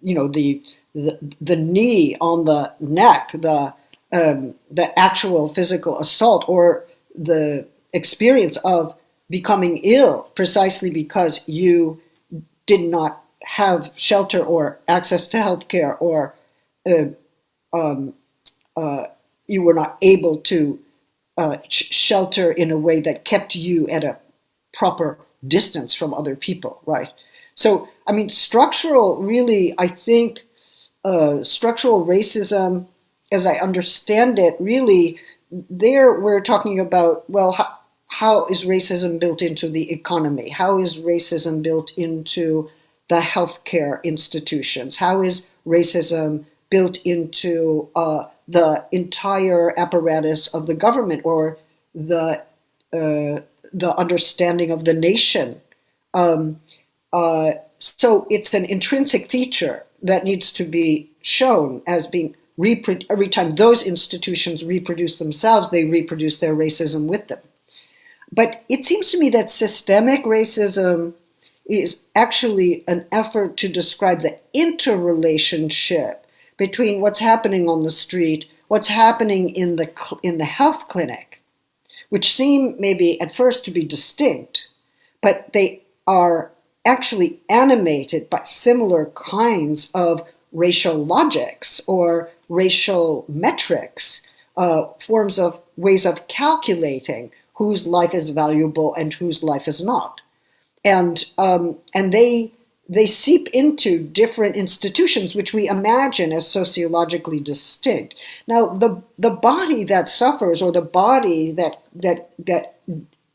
you know, the, the, the knee on the neck, the, um, the actual physical assault or the experience of becoming ill precisely because you did not have shelter or access to health care or uh, um, uh, you were not able to uh, sh shelter in a way that kept you at a proper distance from other people, right? So, I mean, structural, really, I think uh, structural racism as I understand it, really, there we're talking about, well, how, how is racism built into the economy? How is racism built into the healthcare institutions? How is racism built into uh, the entire apparatus of the government or the uh, the understanding of the nation? Um, uh, so it's an intrinsic feature that needs to be shown as being every time those institutions reproduce themselves, they reproduce their racism with them. But it seems to me that systemic racism is actually an effort to describe the interrelationship between what's happening on the street, what's happening in the, in the health clinic, which seem maybe at first to be distinct, but they are actually animated by similar kinds of racial logics or racial metrics, uh, forms of ways of calculating whose life is valuable and whose life is not. And, um, and they, they seep into different institutions which we imagine as sociologically distinct. Now, the, the body that suffers or the body that, that, that,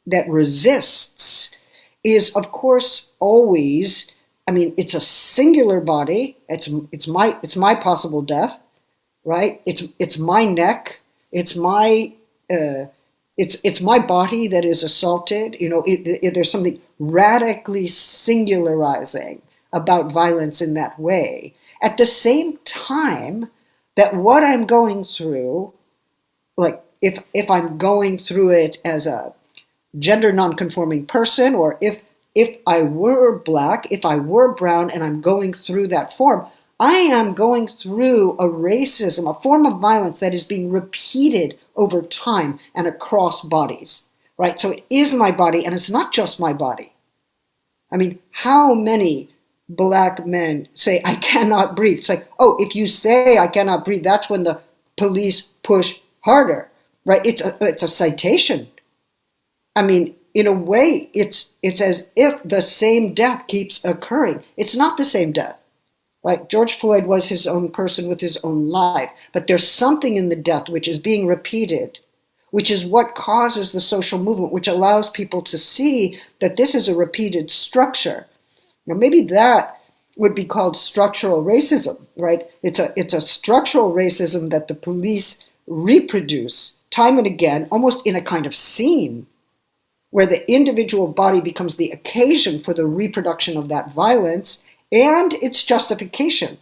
that resists is, of course, always, I mean, it's a singular body. It's, it's, my, it's my possible death, right? It's, it's my neck. It's my, uh, it's, it's my body that is assaulted. You know, it, it, there's something radically singularizing about violence in that way. At the same time that what I'm going through, like if, if I'm going through it as a gender nonconforming person, or if, if I were black, if I were brown and I'm going through that form, I am going through a racism, a form of violence that is being repeated over time and across bodies, right? So it is my body and it's not just my body. I mean, how many black men say, I cannot breathe? It's like, oh, if you say I cannot breathe, that's when the police push harder, right? It's a, it's a citation. I mean, in a way, it's, it's as if the same death keeps occurring. It's not the same death. Right? George Floyd was his own person with his own life, but there's something in the death which is being repeated, which is what causes the social movement, which allows people to see that this is a repeated structure. Now, maybe that would be called structural racism, right? It's a, it's a structural racism that the police reproduce time and again, almost in a kind of scene, where the individual body becomes the occasion for the reproduction of that violence and its justification.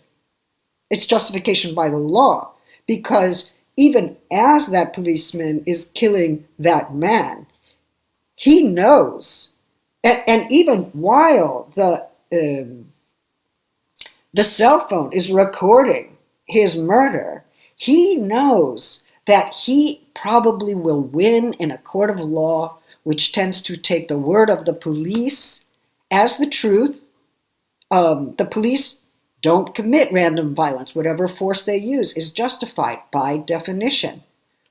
Its justification by the law, because even as that policeman is killing that man, he knows, and, and even while the um, the cell phone is recording his murder, he knows that he probably will win in a court of law, which tends to take the word of the police as the truth um, the police don't commit random violence. Whatever force they use is justified by definition,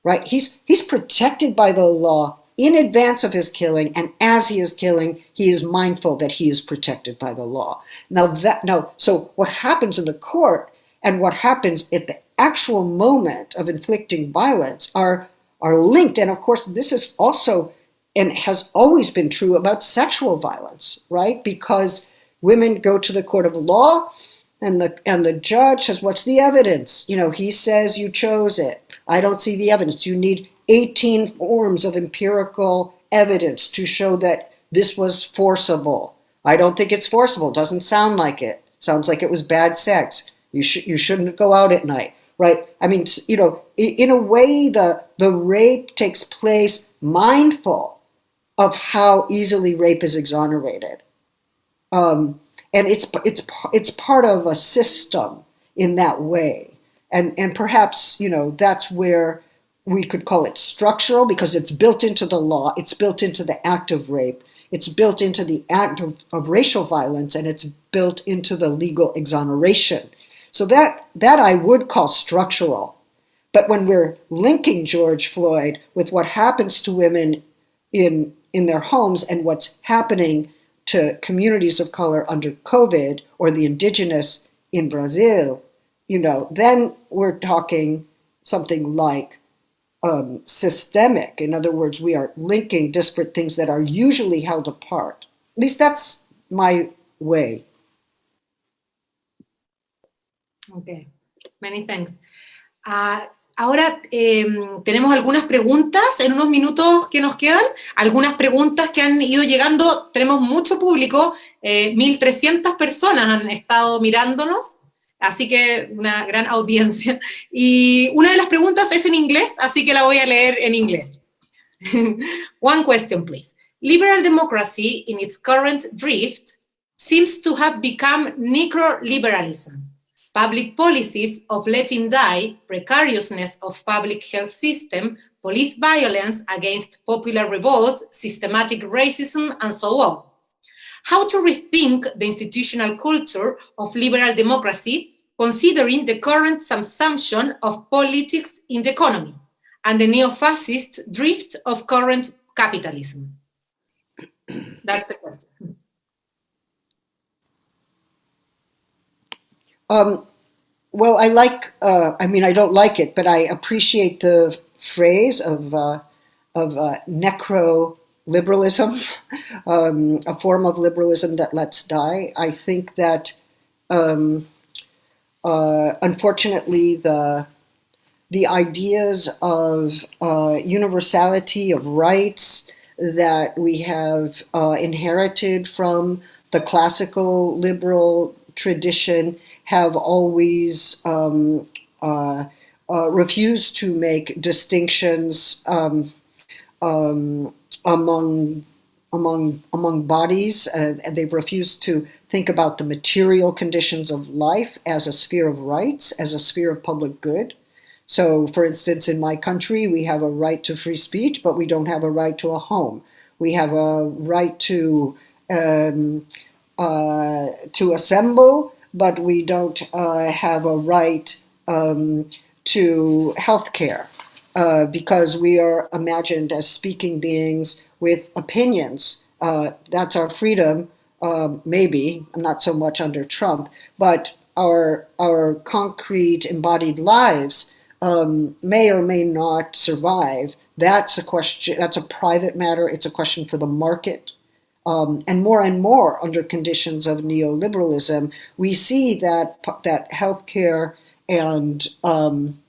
right? He's, he's protected by the law in advance of his killing, and as he is killing, he is mindful that he is protected by the law. Now that now, so what happens in the court and what happens at the actual moment of inflicting violence are are linked, and of course, this is also and has always been true about sexual violence, right? Because Women go to the court of law and the and the judge says, what's the evidence? You know, he says you chose it. I don't see the evidence. You need 18 forms of empirical evidence to show that this was forcible. I don't think it's forcible. It doesn't sound like it. Sounds like it was bad sex. You should you shouldn't go out at night, right? I mean, you know, in a way, the the rape takes place mindful of how easily rape is exonerated. Um, and it's, it's, it's part of a system in that way. And, and perhaps, you know, that's where we could call it structural because it's built into the law, it's built into the act of rape, it's built into the act of, of racial violence, and it's built into the legal exoneration. So that, that I would call structural. But when we're linking George Floyd with what happens to women in, in their homes and what's happening to communities of color under COVID or the indigenous in Brazil, you know, then we're talking something like um, systemic. In other words, we are linking disparate things that are usually held apart. At least that's my way. Okay, many thanks. Uh, Ahora em, tenemos algunas preguntas en unos minutos que nos quedan, algunas preguntas que han ido llegando, tenemos mucho público, 1.300 eh, personas han estado mirándonos, así que una gran audiencia. Y una de las preguntas es en inglés, así que la voy a leer en inglés. <laughs> One question, please. Liberal democracy in its current drift seems to have become necro-liberalism. Public policies of letting die, precariousness of public health system, police violence against popular revolts, systematic racism, and so on. How to rethink the institutional culture of liberal democracy, considering the current assumption of politics in the economy and the neo-fascist drift of current capitalism? <clears throat> That's the question. Um, well, I like, uh, I mean, I don't like it, but I appreciate the phrase of, uh, of uh, necro liberalism, <laughs> um, a form of liberalism that lets die. I think that um, uh, unfortunately the the ideas of uh, universality of rights that we have uh, inherited from the classical liberal tradition have always um, uh, uh, refused to make distinctions um, um, among among among bodies, uh, and they've refused to think about the material conditions of life as a sphere of rights, as a sphere of public good. So, for instance, in my country, we have a right to free speech, but we don't have a right to a home. We have a right to um, uh, to assemble, but we don't uh, have a right um, to health care uh, because we are imagined as speaking beings with opinions. Uh, that's our freedom, uh, maybe, not so much under Trump, but our, our concrete embodied lives um, may or may not survive. That's a question, that's a private matter. It's a question for the market. Um, and more and more under conditions of neoliberalism, we see that that healthcare and um,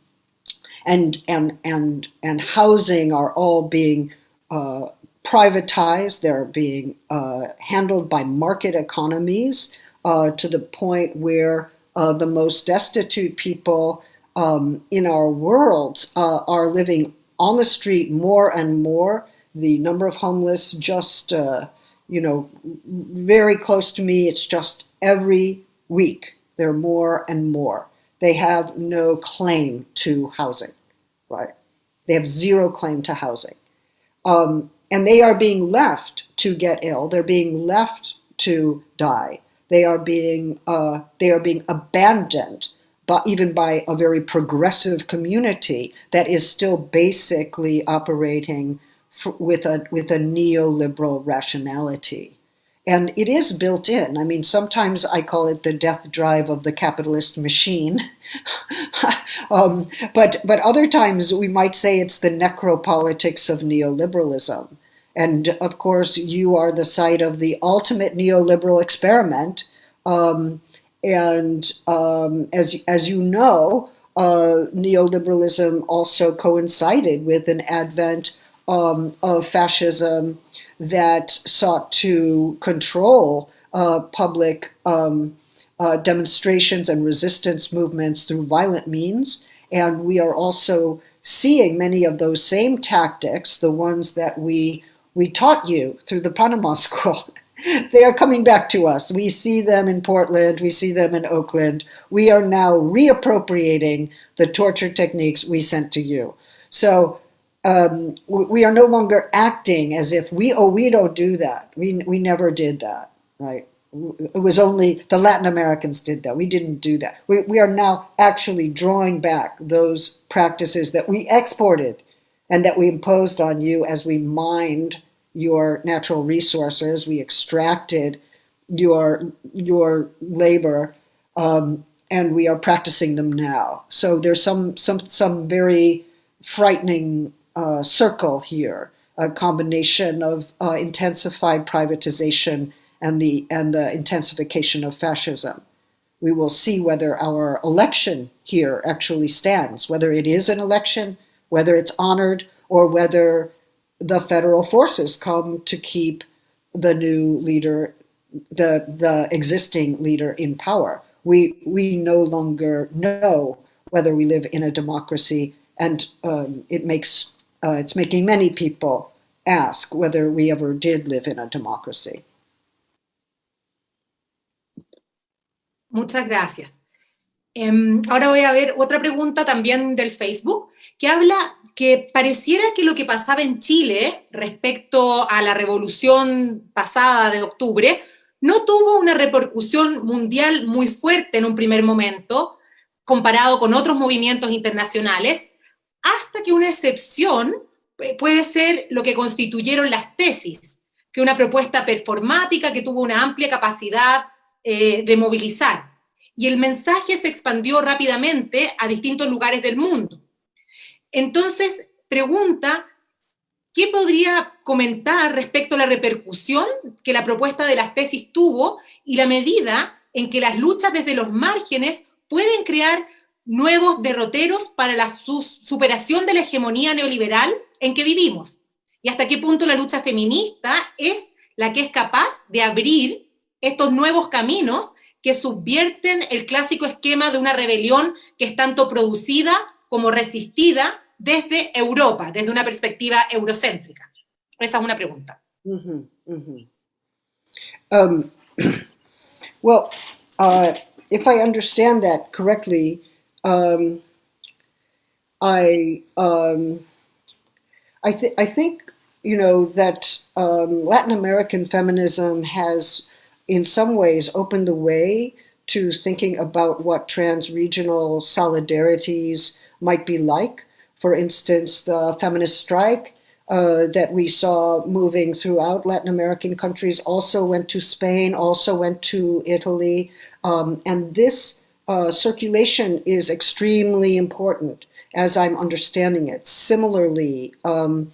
and and and and housing are all being uh, privatized. They're being uh, handled by market economies uh, to the point where uh, the most destitute people um, in our world uh, are living on the street more and more. The number of homeless just uh, you know, very close to me. It's just every week there are more and more. They have no claim to housing, right? They have zero claim to housing. Um, and they are being left to get ill. They're being left to die. They are being, uh, they are being abandoned but even by a very progressive community that is still basically operating with a with a neoliberal rationality. And it is built in. I mean, sometimes I call it the death drive of the capitalist machine. <laughs> um, but, but other times we might say it's the necropolitics of neoliberalism. And of course, you are the site of the ultimate neoliberal experiment. Um, and um, as, as you know, uh, neoliberalism also coincided with an advent um, of fascism that sought to control uh, public um, uh, demonstrations and resistance movements through violent means. And we are also seeing many of those same tactics, the ones that we, we taught you through the Panama <laughs> School. they are coming back to us. We see them in Portland, we see them in Oakland. We are now reappropriating the torture techniques we sent to you. So um, we are no longer acting as if we, oh, we don't do that. We, we never did that, right? It was only the Latin Americans did that. We didn't do that. We, we are now actually drawing back those practices that we exported and that we imposed on you as we mined your natural resources. We extracted your, your labor um, and we are practicing them now. So there's some, some, some very frightening uh, circle here, a combination of uh, intensified privatization and the, and the intensification of fascism. We will see whether our election here actually stands, whether it is an election, whether it's honored, or whether the federal forces come to keep the new leader, the, the existing leader in power. We, we no longer know whether we live in a democracy and um, it makes uh, it's making many people ask whether we ever did live in a democracy. Muchas gracias. Em, ahora voy a ver otra pregunta también del Facebook, que habla que pareciera que lo que pasaba en Chile respecto a la revolución pasada de octubre no tuvo una repercusión mundial muy fuerte en un primer momento, comparado con otros movimientos internacionales, hasta que una excepción eh, puede ser lo que constituyeron las tesis, que una propuesta performática que tuvo una amplia capacidad eh, de movilizar. Y el mensaje se expandió rápidamente a distintos lugares del mundo. Entonces, pregunta, ¿qué podría comentar respecto a la repercusión que la propuesta de las tesis tuvo y la medida en que las luchas desde los márgenes pueden crear nuevos derroteros para la superación de la hegemonía neoliberal en que vivimos? ¿Y hasta qué punto la lucha feminista es la que es capaz de abrir estos nuevos caminos que subvierten el clásico esquema de una rebelión que es tanto producida como resistida desde Europa, desde una perspectiva eurocéntrica? Esa es una pregunta. Mm -hmm, mm -hmm. Um, <clears throat> well, uh, if I understand that correctly, um, I um, I, th I think you know that um, Latin American feminism has, in some ways, opened the way to thinking about what trans-regional solidarities might be like for instance, the feminist strike uh, that we saw moving throughout Latin American countries also went to Spain, also went to Italy. Um, and this uh, circulation is extremely important as I'm understanding it. Similarly, um,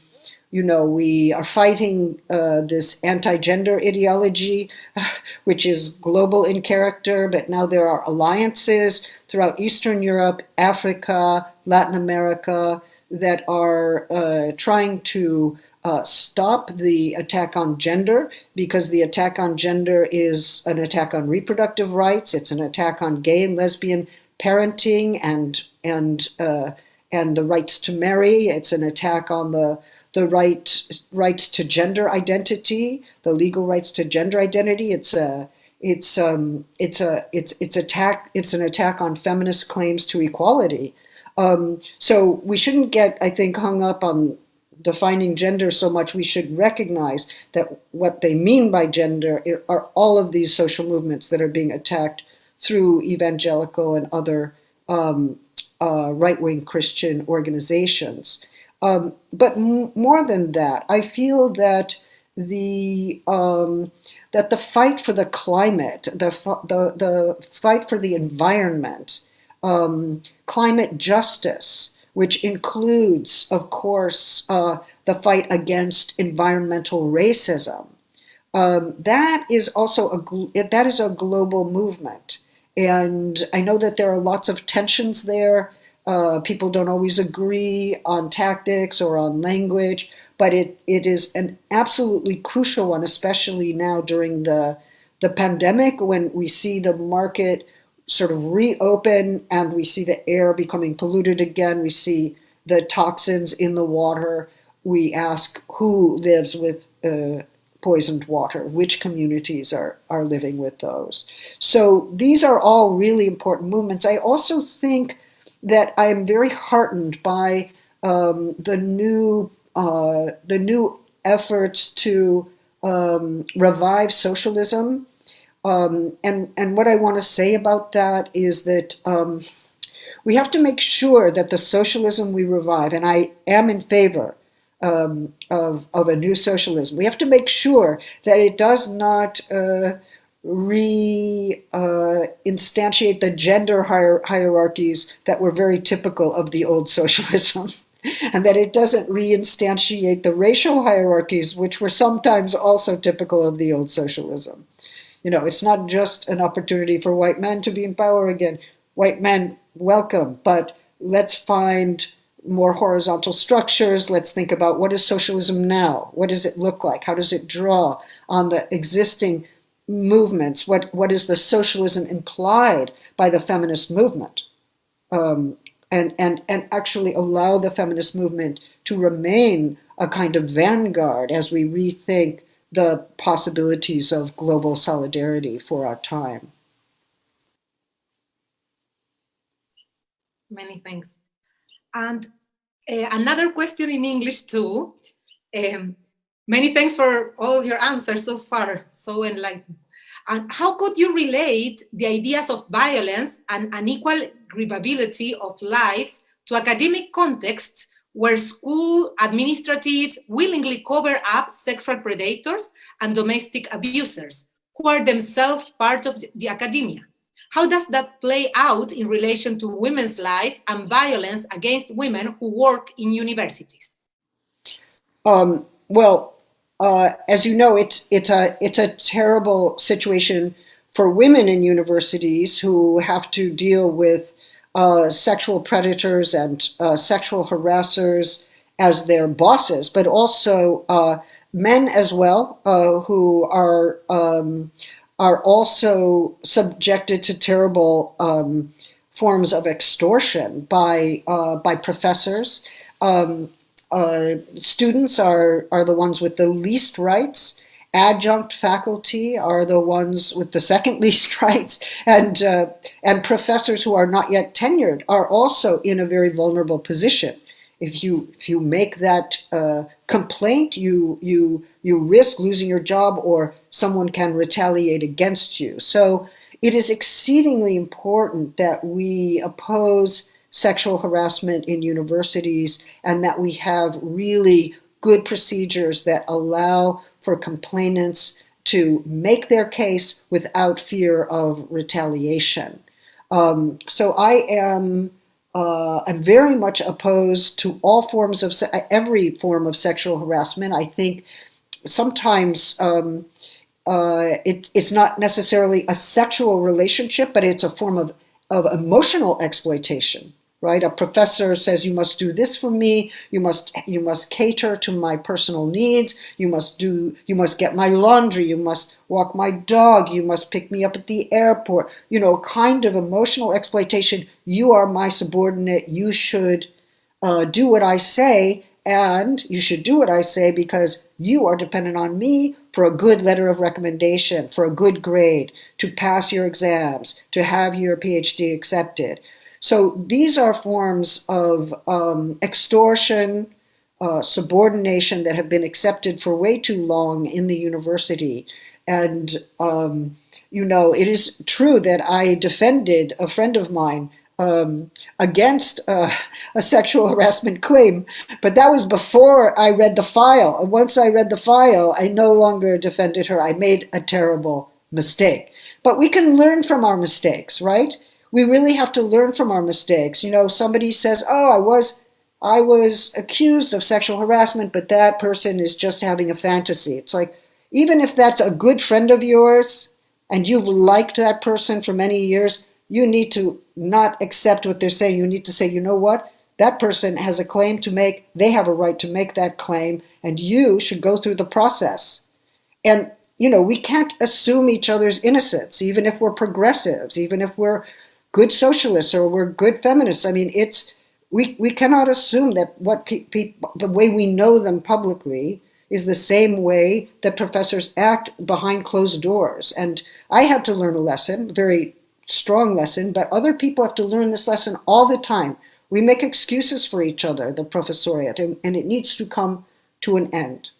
you know, we are fighting uh, this anti-gender ideology, <sighs> which is global in character, but now there are alliances throughout Eastern Europe, Africa, Latin America, that are uh, trying to uh, stop the attack on gender because the attack on gender is an attack on reproductive rights. It's an attack on gay and lesbian parenting and and uh, and the rights to marry. It's an attack on the the right rights to gender identity, the legal rights to gender identity. It's a it's um it's a it's it's attack it's an attack on feminist claims to equality. Um, so we shouldn't get I think hung up on defining gender so much. We should recognize that what they mean by gender are all of these social movements that are being attacked through evangelical and other um, uh, right-wing Christian organizations. Um, but more than that, I feel that the um, that the fight for the climate, the the the fight for the environment, um, climate justice, which includes, of course, uh, the fight against environmental racism. Um, that is also a that is a global movement, and I know that there are lots of tensions there. Uh, people don't always agree on tactics or on language, but it, it is an absolutely crucial one, especially now during the, the pandemic when we see the market sort of reopen and we see the air becoming polluted again. We see the toxins in the water. We ask who lives with uh, poisoned water, which communities are, are living with those. So these are all really important movements. I also think that I am very heartened by um, the new uh, the new efforts to um, revive socialism. Um, and, and what I want to say about that is that um, we have to make sure that the socialism we revive, and I am in favor um, of, of a new socialism, we have to make sure that it does not uh, re-instantiate uh, the gender hier hierarchies that were very typical of the old socialism. <laughs> and that it doesn't re-instantiate the racial hierarchies, which were sometimes also typical of the old socialism. You know, it's not just an opportunity for white men to be in power again. White men, welcome, but let's find more horizontal structures. Let's think about what is socialism now? What does it look like? How does it draw on the existing movements, what, what is the socialism implied by the feminist movement, um, and, and, and actually allow the feminist movement to remain a kind of vanguard as we rethink the possibilities of global solidarity for our time. Many thanks. And uh, another question in English too. Um, many thanks for all your answers so far, so enlightening. And how could you relate the ideas of violence and unequal grievability of lives to academic contexts where school administrative willingly cover up sexual predators and domestic abusers, who are themselves part of the academia? How does that play out in relation to women's lives and violence against women who work in universities? Um, well, uh, as you know, it's it's a it's a terrible situation for women in universities who have to deal with uh, sexual predators and uh, sexual harassers as their bosses, but also uh, men as well uh, who are um, are also subjected to terrible um, forms of extortion by uh, by professors. Um, uh, students are are the ones with the least rights. Adjunct faculty are the ones with the second <laughs> least rights, and uh, and professors who are not yet tenured are also in a very vulnerable position. If you if you make that uh, complaint, you you you risk losing your job or someone can retaliate against you. So it is exceedingly important that we oppose sexual harassment in universities and that we have really good procedures that allow for complainants to make their case without fear of retaliation. Um, so I am uh, I'm very much opposed to all forms of every form of sexual harassment. I think sometimes um, uh, it, it's not necessarily a sexual relationship, but it's a form of, of emotional exploitation right? A professor says you must do this for me. You must you must cater to my personal needs. You must do you must get my laundry. You must walk my dog. You must pick me up at the airport. You know, kind of emotional exploitation. You are my subordinate. You should uh, do what I say, and you should do what I say because you are dependent on me for a good letter of recommendation, for a good grade, to pass your exams, to have your PhD accepted. So these are forms of um, extortion, uh, subordination that have been accepted for way too long in the university. And, um, you know, it is true that I defended a friend of mine um, against uh, a sexual harassment claim, but that was before I read the file. Once I read the file, I no longer defended her. I made a terrible mistake. But we can learn from our mistakes, right? We really have to learn from our mistakes. You know, somebody says, "Oh, I was I was accused of sexual harassment, but that person is just having a fantasy." It's like even if that's a good friend of yours and you've liked that person for many years, you need to not accept what they're saying. You need to say, "You know what? That person has a claim to make. They have a right to make that claim, and you should go through the process." And you know, we can't assume each other's innocence, even if we're progressives, even if we're good socialists or we're good feminists. I mean, it's we we cannot assume that what people pe- the way we know them publicly is the same way that professors act behind closed doors. And I had to learn a lesson, very strong lesson, but other people have to learn this lesson all the time. We make excuses for each other, the professoriate, and, and it needs to come to an end.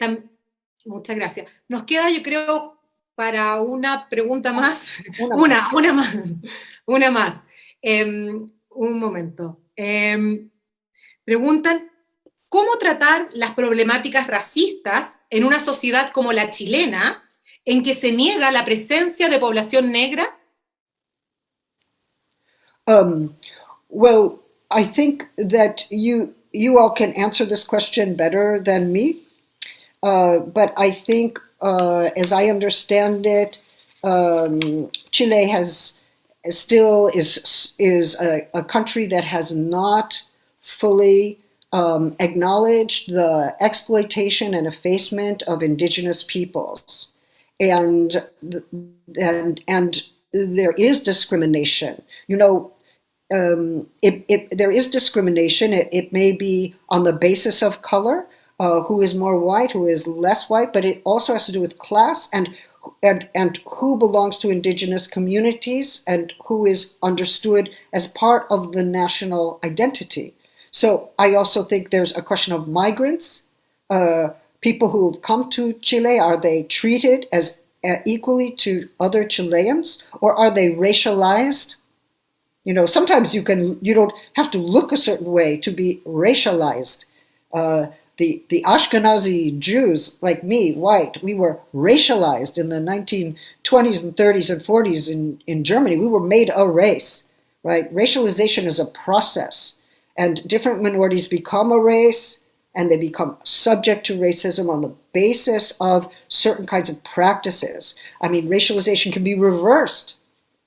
Um, Muchas gracias. Nos queda, yo creo, para una pregunta más. Una, <laughs> una, más. Una más. Em, un momento. Em, preguntan, ¿cómo tratar las problemáticas racistas en una sociedad como la chilena, en que se niega la presencia de población negra? Um, well, I think that you you all can answer this question better than me. Uh, but I think, uh, as I understand it, um, Chile has still is is a, a, country that has not fully um, acknowledged the exploitation and effacement of indigenous peoples, and and and there is discrimination. You know, um, it, it, there is discrimination. It, it may be on the basis of color, uh, who is more white, who is less white, but it also has to do with class and and, and who belongs to indigenous communities and who is understood as part of the national identity. So I also think there's a question of migrants, uh, people who have come to Chile, are they treated as uh, equally to other Chileans or are they racialized? You know, sometimes you can, you don't have to look a certain way to be racialized. Uh, the, the Ashkenazi Jews, like me, white, we were racialized in the 1920s and 30s and 40s in, in Germany. We were made a race, right? Racialization is a process, and different minorities become a race, and they become subject to racism on the basis of certain kinds of practices. I mean, racialization can be reversed.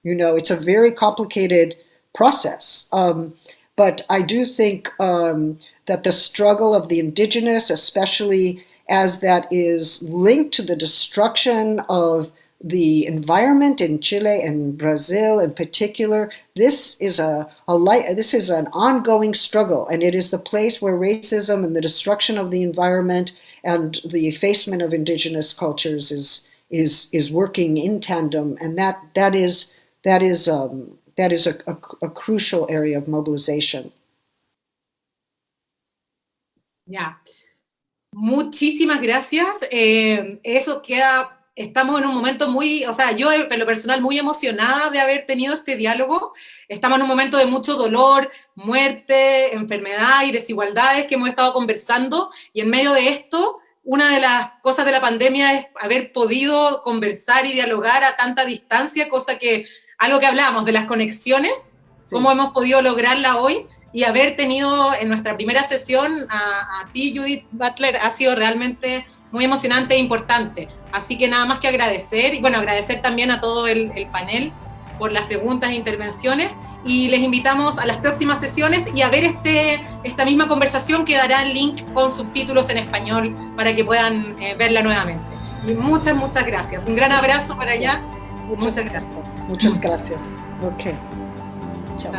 You know, it's a very complicated process. Um, but I do think um, that the struggle of the indigenous, especially as that is linked to the destruction of the environment in Chile and Brazil in particular, this is a, a light, this is an ongoing struggle, and it is the place where racism and the destruction of the environment and the effacement of indigenous cultures is is is working in tandem, and that that is that is um, that is a, a, a crucial area of mobilization. Ya. Muchísimas gracias. Eh, eso queda, estamos en un momento muy, o sea, yo en lo personal muy emocionada de haber tenido este diálogo. Estamos en un momento de mucho dolor, muerte, enfermedad y desigualdades que hemos estado conversando y en medio de esto, una de las cosas de la pandemia es haber podido conversar y dialogar a tanta distancia, cosa que algo que hablábamos de las conexiones, cómo hemos podido lograrla hoy y haber tenido en nuestra primera sesión a, ti, Judith Butler, ha sido realmente muy emocionante e importante. Así que nada más que agradecer, y bueno, agradecer también a todo el, panel por las preguntas e intervenciones, y les invitamos a las próximas sesiones y a ver este, esta misma conversación que dará el link con subtítulos en español para que puedan eh, verla nuevamente. Y muchas, muchas gracias. Un gran abrazo para allá. Muchas gracias. Muchas gracias. Ok. Chao.